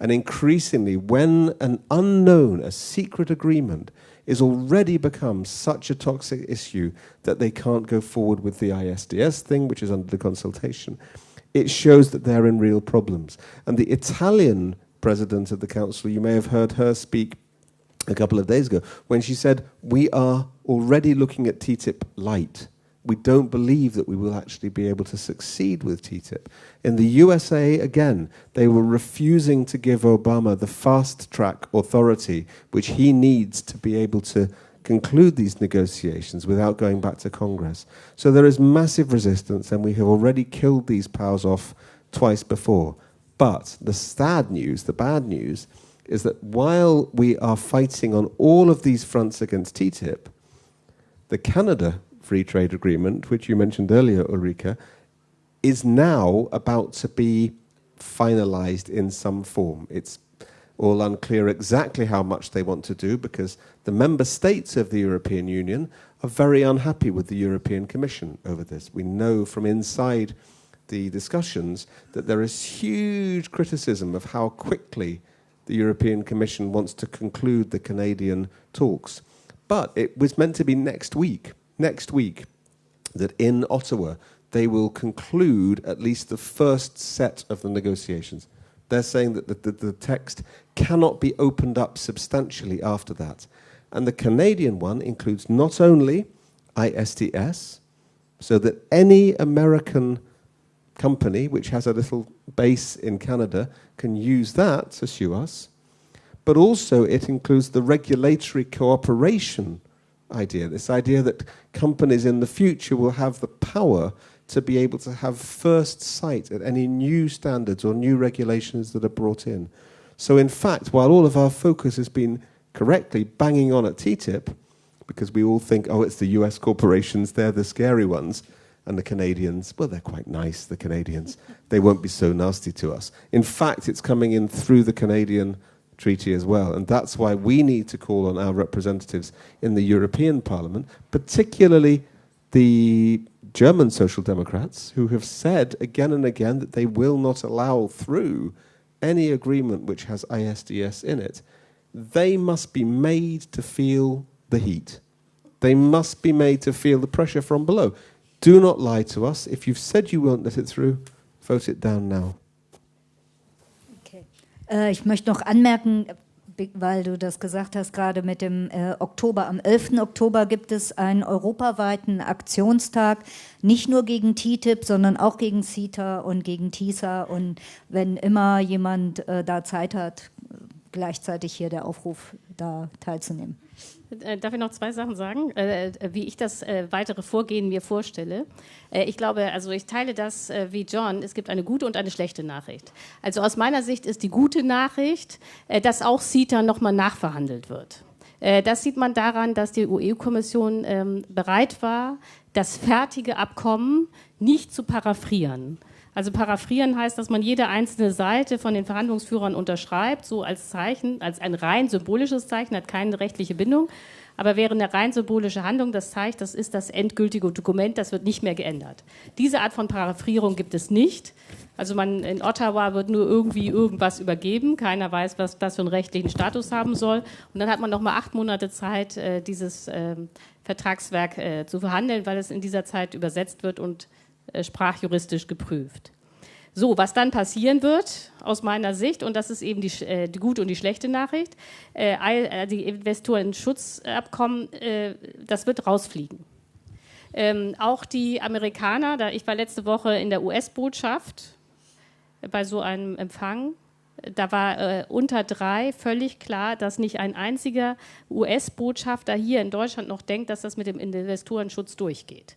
And increasingly, when an unknown, a secret agreement is already become such a toxic issue that they can't go forward with the ISDS thing, which is under the consultation, it shows that they're in real problems. And the Italian president of the council, you may have heard her speak a couple of days ago when she said, We are already looking at TTIP light. We don't believe that we will actually be able to succeed with TTIP. In the USA, again, they were refusing to give Obama the fast track authority which he needs to be able to conclude these negotiations without going back to Congress. So there is massive resistance, and we have already killed these powers off twice before. But the sad news, the bad news, is that while we are fighting on all of these fronts against TTIP, The Canada Free Trade Agreement, which you mentioned earlier, Ulrika, is now about to be finalized in some form. It's all unclear exactly how much they want to do because the member states of the European Union are very unhappy with the European Commission over this. We know from inside the discussions that there is huge criticism of how quickly the European Commission wants to conclude the Canadian talks. But it was meant to be next week, next week, that in Ottawa they will conclude at least the first set of the negotiations. They're saying that the, the, the, text cannot be opened up substantially after that. And the Canadian one includes not only ISDS, so that any American company which has a little base in Canada can use that to sue us, but also it includes the regulatory cooperation idea this idea that companies in the future will have the power to be able to have first sight at any new standards or new regulations that are brought in. So, in fact, while all of our focus has been correctly banging on at TTIP, because we all think, oh, it's the US corporations, they're the scary ones, and the Canadians, well, they're quite nice, the Canadians. They won't be so nasty to us. In fact, it's coming in through the Canadian treaty as well. And that's why we need to call on our representatives in the European Parliament, particularly the German Social Democrats, who have said again and again that they will not allow through any agreement which has ISDS in it. They must be made to feel the heat. They must be made to feel the pressure from below. Do not lie to us. If you've said you won't let it through, vote it down now. Okay. Äh, ich möchte noch anmerken, weil du das gesagt hast, gerade mit dem äh, Oktober. Am 11. Oktober gibt es einen europaweiten Aktionstag, nicht nur gegen TTIP, sondern auch gegen CETA und gegen TISA. Und wenn immer jemand äh, da Zeit hat, gleichzeitig hier der Aufruf, da teilzunehmen. Äh, darf ich noch zwei Sachen sagen, äh, äh, wie ich das weitere Vorgehen mir vorstelle? ich glaube, also ich teile das wie John. Es gibt eine gute und eine schlechte Nachricht. Also aus meiner Sicht ist die gute Nachricht, dass auch CETA nochmal nachverhandelt wird. Das sieht man daran, dass die EU-Kommission ähm, bereit war, das fertige Abkommen nicht zu paraphrieren. Also paraphrieren heißt, dass man jede einzelne Seite von den Verhandlungsführern unterschreibt, so als Zeichen, als ein rein symbolisches Zeichen, hat keine rechtliche Bindung. Aber wäre eine rein symbolische Handlung, das zeigt, das ist das endgültige Dokument, das wird nicht mehr geändert. Diese Art von Paraphrierung gibt es nicht. Also man in Ottawa wird nur irgendwie irgendwas übergeben. Keiner weiß, was das für einen rechtlichen Status haben soll. Und dann hat man noch mal acht Monate Zeit, äh, dieses ähm, Vertragswerk äh, zu verhandeln, weil es in dieser Zeit übersetzt wird und sprachjuristisch geprüft. So, was dann passieren wird, aus meiner Sicht, und das ist eben die, äh, die gute und die schlechte Nachricht, äh, äh die Investorenschutzabkommen, äh, das wird rausfliegen. Ähm, auch die Amerikaner, da ich war letzte Woche in der US-Botschaft bei so einem Empfang, da war äh, unter drei völlig klar, dass nicht ein einziger US-Botschafter hier in Deutschland noch denkt, dass das mit dem Investorenschutz durchgeht.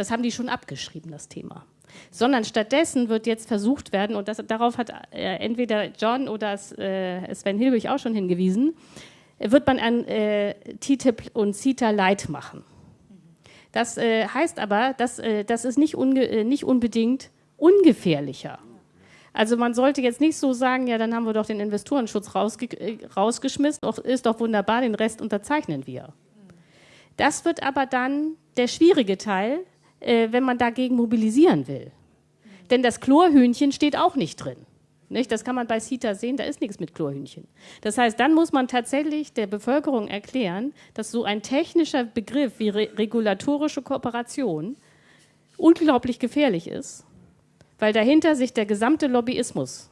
Das haben die schon abgeschrieben, das Thema. Sondern stattdessen wird jetzt versucht werden, und das, darauf hat äh, entweder John oder äh, Sven Hilbig auch schon hingewiesen, wird man ein äh, TTIP und CETA Light machen. Das äh, heißt aber, dass, äh, das ist nicht, äh, nicht unbedingt ungefährlicher. Also man sollte jetzt nicht so sagen, ja, dann haben wir doch den Investorenschutz rausge rausgeschmissen, ist doch wunderbar, den Rest unterzeichnen wir. Das wird aber dann der schwierige Teil, äh, wenn man dagegen mobilisieren will. Denn das Chlorhühnchen steht auch nicht drin. Nicht? Das kann man bei CETA sehen, da ist nichts mit Chlorhühnchen. Das heißt, dann muss man tatsächlich der Bevölkerung erklären, dass so ein technischer Begriff wie re regulatorische Kooperation unglaublich gefährlich ist, weil dahinter sich der gesamte Lobbyismus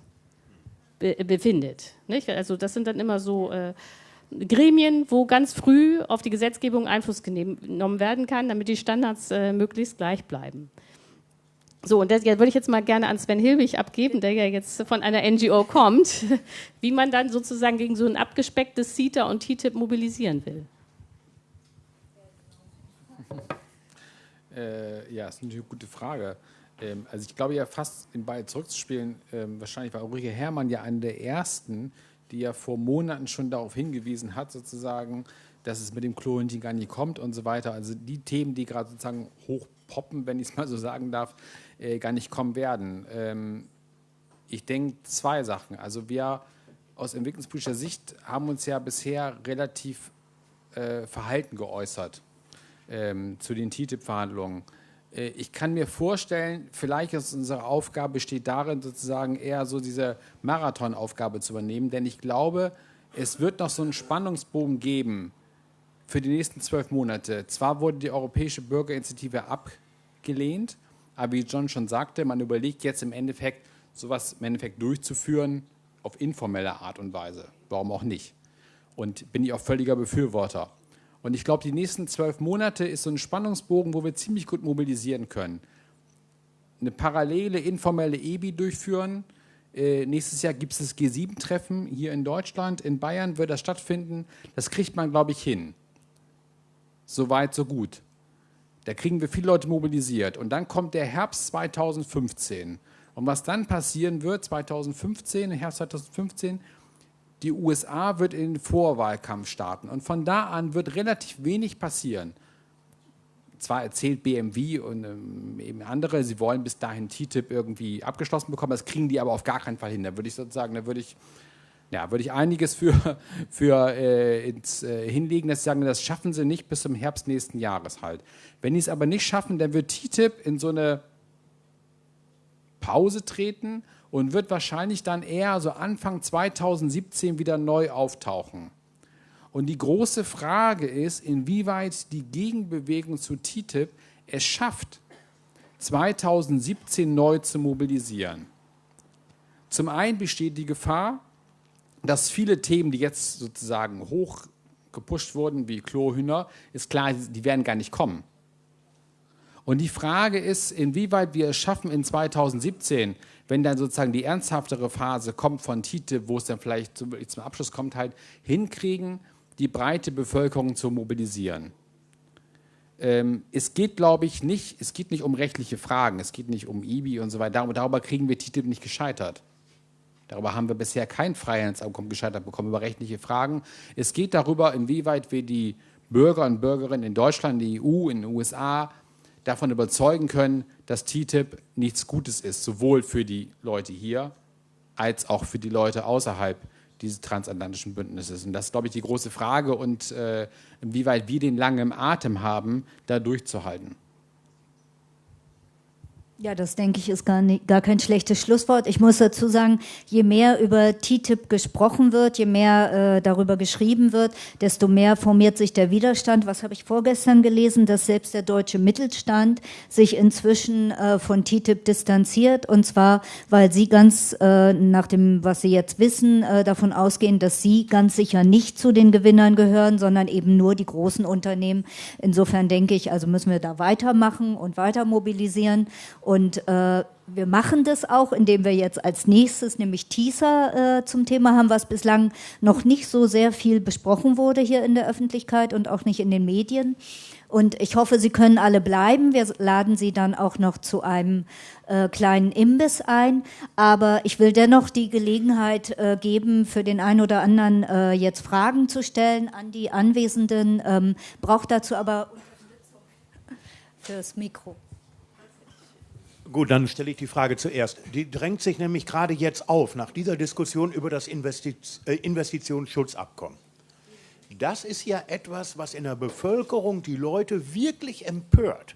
be befindet. Nicht? Also das sind dann immer so äh, Gremien, wo ganz früh auf die Gesetzgebung Einfluss genommen werden kann, damit die Standards äh, möglichst gleich bleiben. So, und das würde ich jetzt mal gerne an Sven Hilbig abgeben, der ja jetzt von einer NGO kommt, wie man dann sozusagen gegen so ein abgespecktes CETA und TTIP mobilisieren will. Äh, ja, ist eine gute Frage. Ähm, also ich glaube ja fast in Ball zurückzuspielen, ähm, wahrscheinlich war Ulrike Herrmann ja eine der ersten, die ja vor Monaten schon darauf hingewiesen hat, sozusagen, dass es mit dem Klorentin gar nicht kommt und so weiter. Also die Themen, die gerade sozusagen hochpoppen, wenn ich es mal so sagen darf, äh, gar nicht kommen werden. Ähm, ich denke zwei Sachen. Also wir aus entwicklungspolitischer Sicht haben uns ja bisher relativ äh, verhalten geäußert ähm, zu den TTIP-Verhandlungen. Äh, ich kann mir vorstellen, vielleicht ist unsere Aufgabe besteht darin, sozusagen eher so diese Marathonaufgabe zu übernehmen, denn ich glaube, es wird noch so einen Spannungsbogen geben für die nächsten zwölf Monate. Zwar wurde die Europäische Bürgerinitiative abgelehnt, aber wie John schon sagte, man überlegt jetzt im Endeffekt, sowas im Endeffekt durchzuführen auf informelle Art und Weise. Warum auch nicht? Und bin ich auch völliger Befürworter. Und ich glaube, die nächsten zwölf Monate ist so ein Spannungsbogen, wo wir ziemlich gut mobilisieren können. Eine parallele informelle EBI durchführen. Äh, nächstes Jahr gibt es das G7-Treffen hier in Deutschland. In Bayern wird das stattfinden. Das kriegt man, glaube ich, hin. So weit, so gut. Da kriegen wir viele Leute mobilisiert. Und dann kommt der Herbst 2015. Und was dann passieren wird, 2015, im Herbst 2015, die USA wird in den Vorwahlkampf starten. Und von da an wird relativ wenig passieren. Zwar erzählt BMW und ähm, eben andere, sie wollen bis dahin TTIP irgendwie abgeschlossen bekommen, das kriegen die aber auf gar keinen Fall hin. Da würde ich sozusagen, da würde ich, ja, würde ich einiges für, für äh, ins, äh, hinlegen, dass sie sagen, das schaffen sie nicht bis zum Herbst nächsten Jahres halt. Wenn die es aber nicht schaffen, dann wird TTIP in so eine Pause treten und wird wahrscheinlich dann eher so Anfang 2017 wieder neu auftauchen. Und die große Frage ist, inwieweit die Gegenbewegung zu TTIP es schafft, 2017 neu zu mobilisieren. Zum einen besteht die Gefahr, dass viele Themen, die jetzt sozusagen hoch gepusht wurden, wie Klohühner, ist klar, die werden gar nicht kommen. Und die Frage ist, inwieweit wir es schaffen, in 2017 wenn dann sozusagen die ernsthaftere Phase kommt von TTIP, wo es dann vielleicht zum, zum Abschluss kommt, halt hinkriegen, die breite Bevölkerung zu mobilisieren. Ähm, es geht, glaube ich, nicht, es geht nicht um rechtliche Fragen, es geht nicht um IBI und so weiter. Darüber, darüber kriegen wir TTIP nicht gescheitert. Darüber haben wir bisher kein Freihandelsabkommen gescheitert bekommen, über rechtliche Fragen. Es geht darüber, inwieweit wir die Bürger und Bürgerinnen in Deutschland, in der EU, in den USA davon überzeugen können, dass TTIP nichts Gutes ist, sowohl für die Leute hier als auch für die Leute außerhalb dieses transatlantischen Bündnisses. Und das ist, glaube ich, die große Frage und äh, inwieweit wir den langen Atem haben, da durchzuhalten. Ja, das denke ich ist gar, nicht, gar kein schlechtes Schlusswort. Ich muss dazu sagen, je mehr über TTIP gesprochen wird, je mehr äh, darüber geschrieben wird, desto mehr formiert sich der Widerstand. Was habe ich vorgestern gelesen, dass selbst der deutsche Mittelstand sich inzwischen äh, von TTIP distanziert und zwar, weil sie ganz äh, nach dem, was sie jetzt wissen, äh, davon ausgehen, dass sie ganz sicher nicht zu den Gewinnern gehören, sondern eben nur die großen Unternehmen. Insofern denke ich, also müssen wir da weitermachen und weiter mobilisieren. Und äh, wir machen das auch, indem wir jetzt als nächstes nämlich Teaser äh, zum Thema haben, was bislang noch nicht so sehr viel besprochen wurde hier in der Öffentlichkeit und auch nicht in den Medien. Und ich hoffe, Sie können alle bleiben. Wir laden Sie dann auch noch zu einem äh, kleinen Imbiss ein. Aber ich will dennoch die Gelegenheit äh, geben, für den einen oder anderen äh, jetzt Fragen zu stellen an die Anwesenden. Ähm, braucht dazu aber Unterstützung fürs Mikro. Gut, dann stelle ich die Frage zuerst. Die drängt sich nämlich gerade jetzt auf, nach dieser Diskussion über das Investiz äh, Investitionsschutzabkommen. Das ist ja etwas, was in der Bevölkerung die Leute wirklich empört.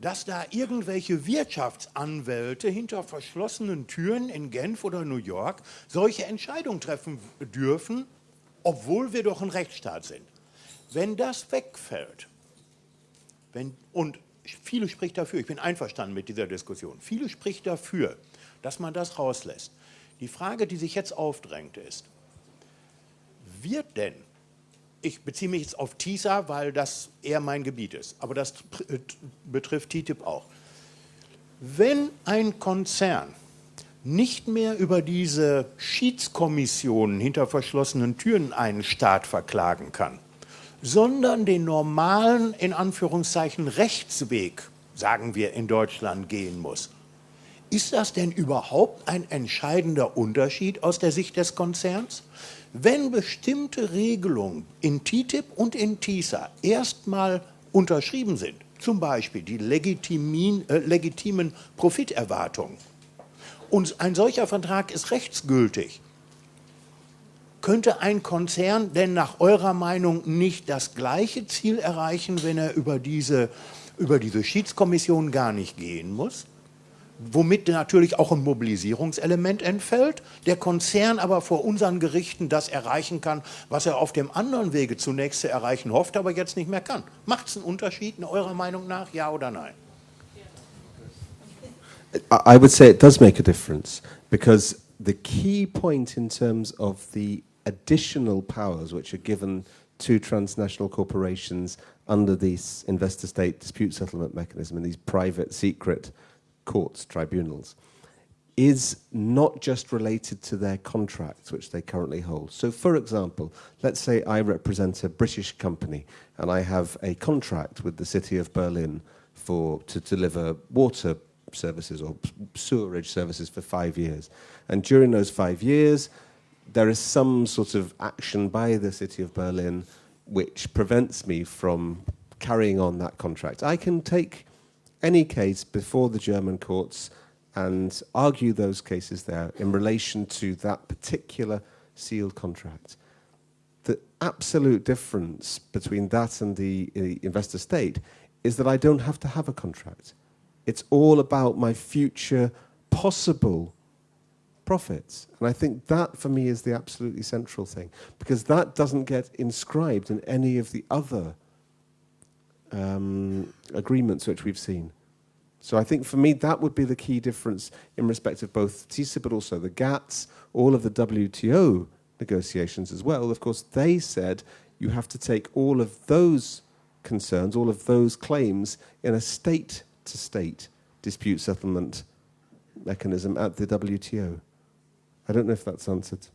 Dass da irgendwelche Wirtschaftsanwälte hinter verschlossenen Türen in Genf oder New York solche Entscheidungen treffen dürfen, obwohl wir doch ein Rechtsstaat sind. Wenn das wegfällt, wenn, und viele spricht dafür, ich bin einverstanden mit dieser Diskussion, viele spricht dafür, dass man das rauslässt. Die Frage, die sich jetzt aufdrängt, ist, wird denn, ich beziehe mich jetzt auf TISA, weil das eher mein Gebiet ist, aber das äh, betrifft TTIP auch, wenn ein Konzern nicht mehr über diese Schiedskommissionen hinter verschlossenen Türen einen Staat verklagen kann, sondern den normalen, in Anführungszeichen, Rechtsweg, sagen wir in Deutschland, gehen muss. Ist das denn überhaupt ein entscheidender Unterschied aus der Sicht des Konzerns? Wenn bestimmte Regelungen in TTIP und in TISA erstmal unterschrieben sind, zum Beispiel die legitimen, äh, legitimen Profiterwartungen, und ein solcher Vertrag ist rechtsgültig, könnte ein Konzern denn nach eurer Meinung nicht das gleiche Ziel erreichen, wenn er über diese, über diese Schiedskommission gar nicht gehen muss? womit natürlich auch ein Mobilisierungselement entfällt, der Konzern aber vor unseren Gerichten das erreichen kann, was er auf dem anderen Wege zunächst zu erreichen hofft, aber jetzt nicht mehr kann. Macht es einen Unterschied eurer Meinung nach, ja oder nein? I would say it does make a difference because the key point in terms of the additional powers which are given to transnational corporations under this investor state dispute settlement mechanism and these private secret courts, tribunals, is not just related to their contracts, which they currently hold. So, for example, let's say I represent a British company and I have a contract with the city of Berlin for to deliver water services or sewerage services for five years. And during those five years, there is some sort of action by the city of Berlin which prevents me from carrying on that contract. I can take any case before the German courts and argue those cases there in relation to that particular sealed contract. The absolute difference between that and the, the investor state is that I don't have to have a contract. It's all about my future possible profits. And I think that for me is the absolutely central thing because that doesn't get inscribed in any of the other um, agreements which we've seen. So I think for me that would be the key difference in respect of both TISA but also the GATS, all of the WTO negotiations as well. Of course, they said you have to take all of those concerns, all of those claims in a state-to-state dispute settlement mechanism at the WTO. I don't know if that's answered.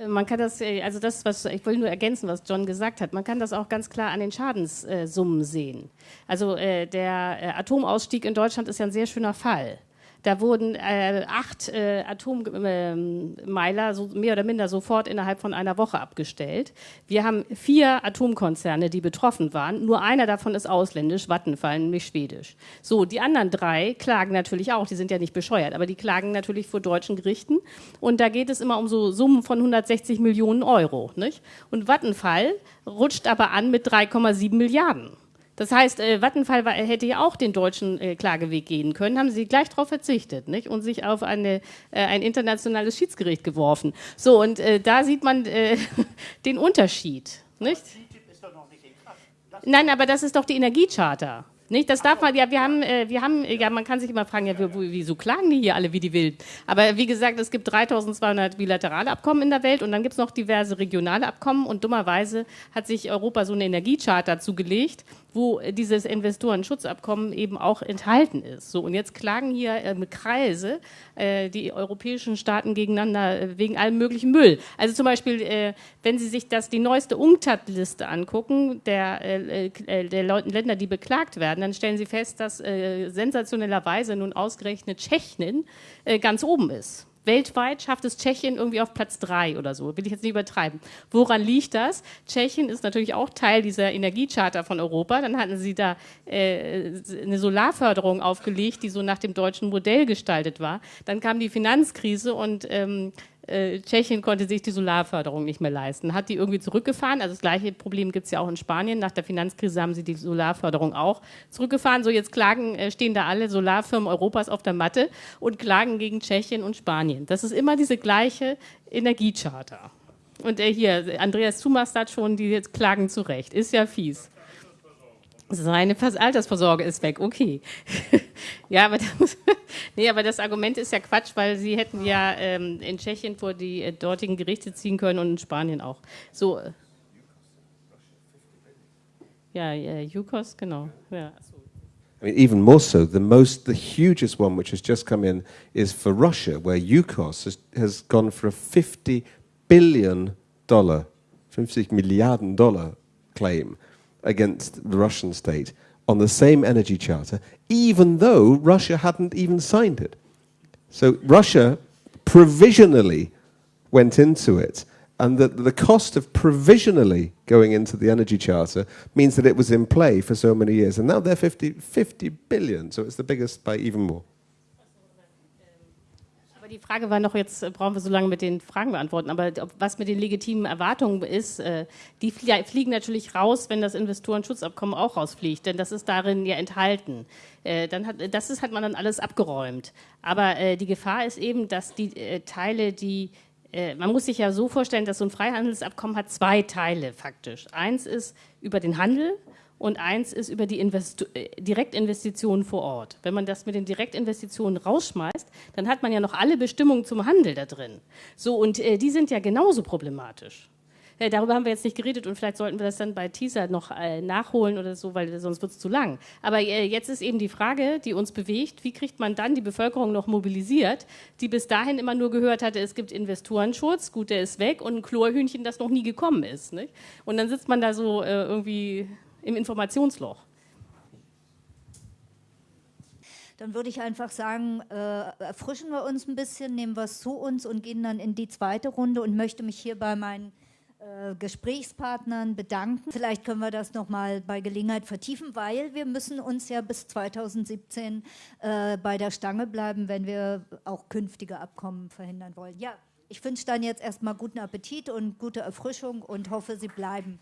Äh, man kann das, äh, also das, was ich will nur ergänzen, was John gesagt hat, man kann das auch ganz klar an den Schadenssummen sehen. Also äh, der Atomausstieg in Deutschland ist ja ein sehr schöner Fall. Da wurden äh, acht äh, Atommeiler so mehr oder minder sofort innerhalb von einer Woche abgestellt. Wir haben vier Atomkonzerne, die betroffen waren. Nur einer davon ist ausländisch, Vattenfall, nämlich schwedisch. So, die anderen drei klagen natürlich auch. Die sind ja nicht bescheuert, aber die klagen natürlich vor deutschen Gerichten. Und da geht es immer um so Summen von 160 Millionen Euro. Nicht? Und Vattenfall rutscht aber an mit 3,7 Milliarden. Das heißt, äh, Vattenfall war, hätte ja auch den deutschen äh, Klageweg gehen können, haben sie gleich darauf verzichtet nicht? und sich auf eine, äh, ein internationales Schiedsgericht geworfen. So, und äh, da sieht man äh, den Unterschied. Nicht? Nein, aber das ist doch die Energiecharta. Nicht? Das darf man, ja, wir haben, äh, wir haben, ja, man kann sich immer fragen, ja, wieso klagen die hier alle wie die Wilden? Aber wie gesagt, es gibt 3200 bilaterale Abkommen in der Welt und dann gibt es noch diverse regionale Abkommen und dummerweise hat sich Europa so eine Energiecharta zugelegt, wo dieses Investorenschutzabkommen eben auch enthalten ist. So, und jetzt klagen hier äh, Kreise äh, die europäischen Staaten gegeneinander äh, wegen allem möglichen Müll. Also zum Beispiel, äh, wenn Sie sich das, die neueste UNCTAD-Liste angucken, der, äh, äh, der Länder, die beklagt werden, dann stellen Sie fest, dass sensationellerweise nun ausgerechnet Tschechien ganz oben ist. Weltweit schafft es Tschechien irgendwie auf Platz drei oder so. Will ich jetzt nicht übertreiben. Woran liegt das? Tschechien ist natürlich auch Teil dieser Energiecharta von Europa. Dann hatten sie da äh, eine Solarförderung aufgelegt, die so nach dem deutschen Modell gestaltet war. Dann kam die Finanzkrise und ähm, äh, Tschechien konnte sich die Solarförderung nicht mehr leisten, hat die irgendwie zurückgefahren. Also das gleiche Problem gibt es ja auch in Spanien. Nach der Finanzkrise haben sie die Solarförderung auch zurückgefahren. So jetzt klagen, äh, stehen da alle Solarfirmen Europas auf der Matte und klagen gegen Tschechien und Spanien. Das ist immer diese gleiche Energiecharta. Und äh, hier, Andreas Zumas hat schon, die jetzt klagen zurecht. Ist ja fies. Seine Altersvorsorge ist weg, okay. ja, aber das, nee, aber das Argument ist ja Quatsch, weil sie hätten ja ähm, in Tschechien vor die äh, dortigen Gerichte ziehen können und in Spanien auch. So. Äh, ja, ja Yukos, genau. Ja. I mean, even more so, the most, the hugest one which has just come in is for Russia, where Yukos has, has gone for a 50 billion dollar, 50 Milliarden Dollar claim against the Russian state on the same energy charter, even though Russia hadn't even signed it. So Russia provisionally went into it, and the, the cost of provisionally going into the energy charter means that it was in play for so many years. And now they're 50, 50 billion, so it's the biggest by even more. Die Frage war noch, jetzt äh, brauchen wir so lange mit den Fragen beantworten, aber was mit den legitimen Erwartungen ist, äh, die fliegen natürlich raus, wenn das Investorenschutzabkommen auch rausfliegt, denn das ist darin ja enthalten. Äh, dann hat, das ist, hat man dann alles abgeräumt. Aber die Gefahr ist eben, dass die Teile, die man muss sich ja so vorstellen, dass so ein Freihandelsabkommen hat zwei Teile faktisch. Eins ist über den Handel und eins ist über die Invest äh, Direktinvestitionen vor Ort. Wenn man das mit den Direktinvestitionen rausschmeißt, dann hat man ja noch alle Bestimmungen zum Handel da drin. So, und äh, die sind ja genauso problematisch. Äh, darüber haben wir jetzt nicht geredet und vielleicht sollten wir das dann bei Teaser noch äh, nachholen oder so, weil sonst wird es zu lang. Aber äh, jetzt ist eben die Frage, die uns bewegt, wie kriegt man dann die Bevölkerung noch mobilisiert, die bis dahin immer nur gehört hatte, es gibt Investorenschutz, gut, der ist weg und ein Chlorhühnchen, das noch nie gekommen ist. Nicht? Und dann sitzt man da so äh, irgendwie im Informationsloch. Dann würde ich einfach sagen, äh, erfrischen wir uns ein bisschen, nehmen es zu uns und gehen dann in die zweite Runde und möchte mich hier bei meinen äh, Gesprächspartnern bedanken. Vielleicht können wir das nochmal bei Gelegenheit vertiefen, weil wir müssen uns ja bis 2017 äh, bei der Stange bleiben, wenn wir auch künftige Abkommen verhindern wollen. Ja, ich wünsche dann jetzt erstmal guten Appetit und gute Erfrischung und hoffe, Sie bleiben.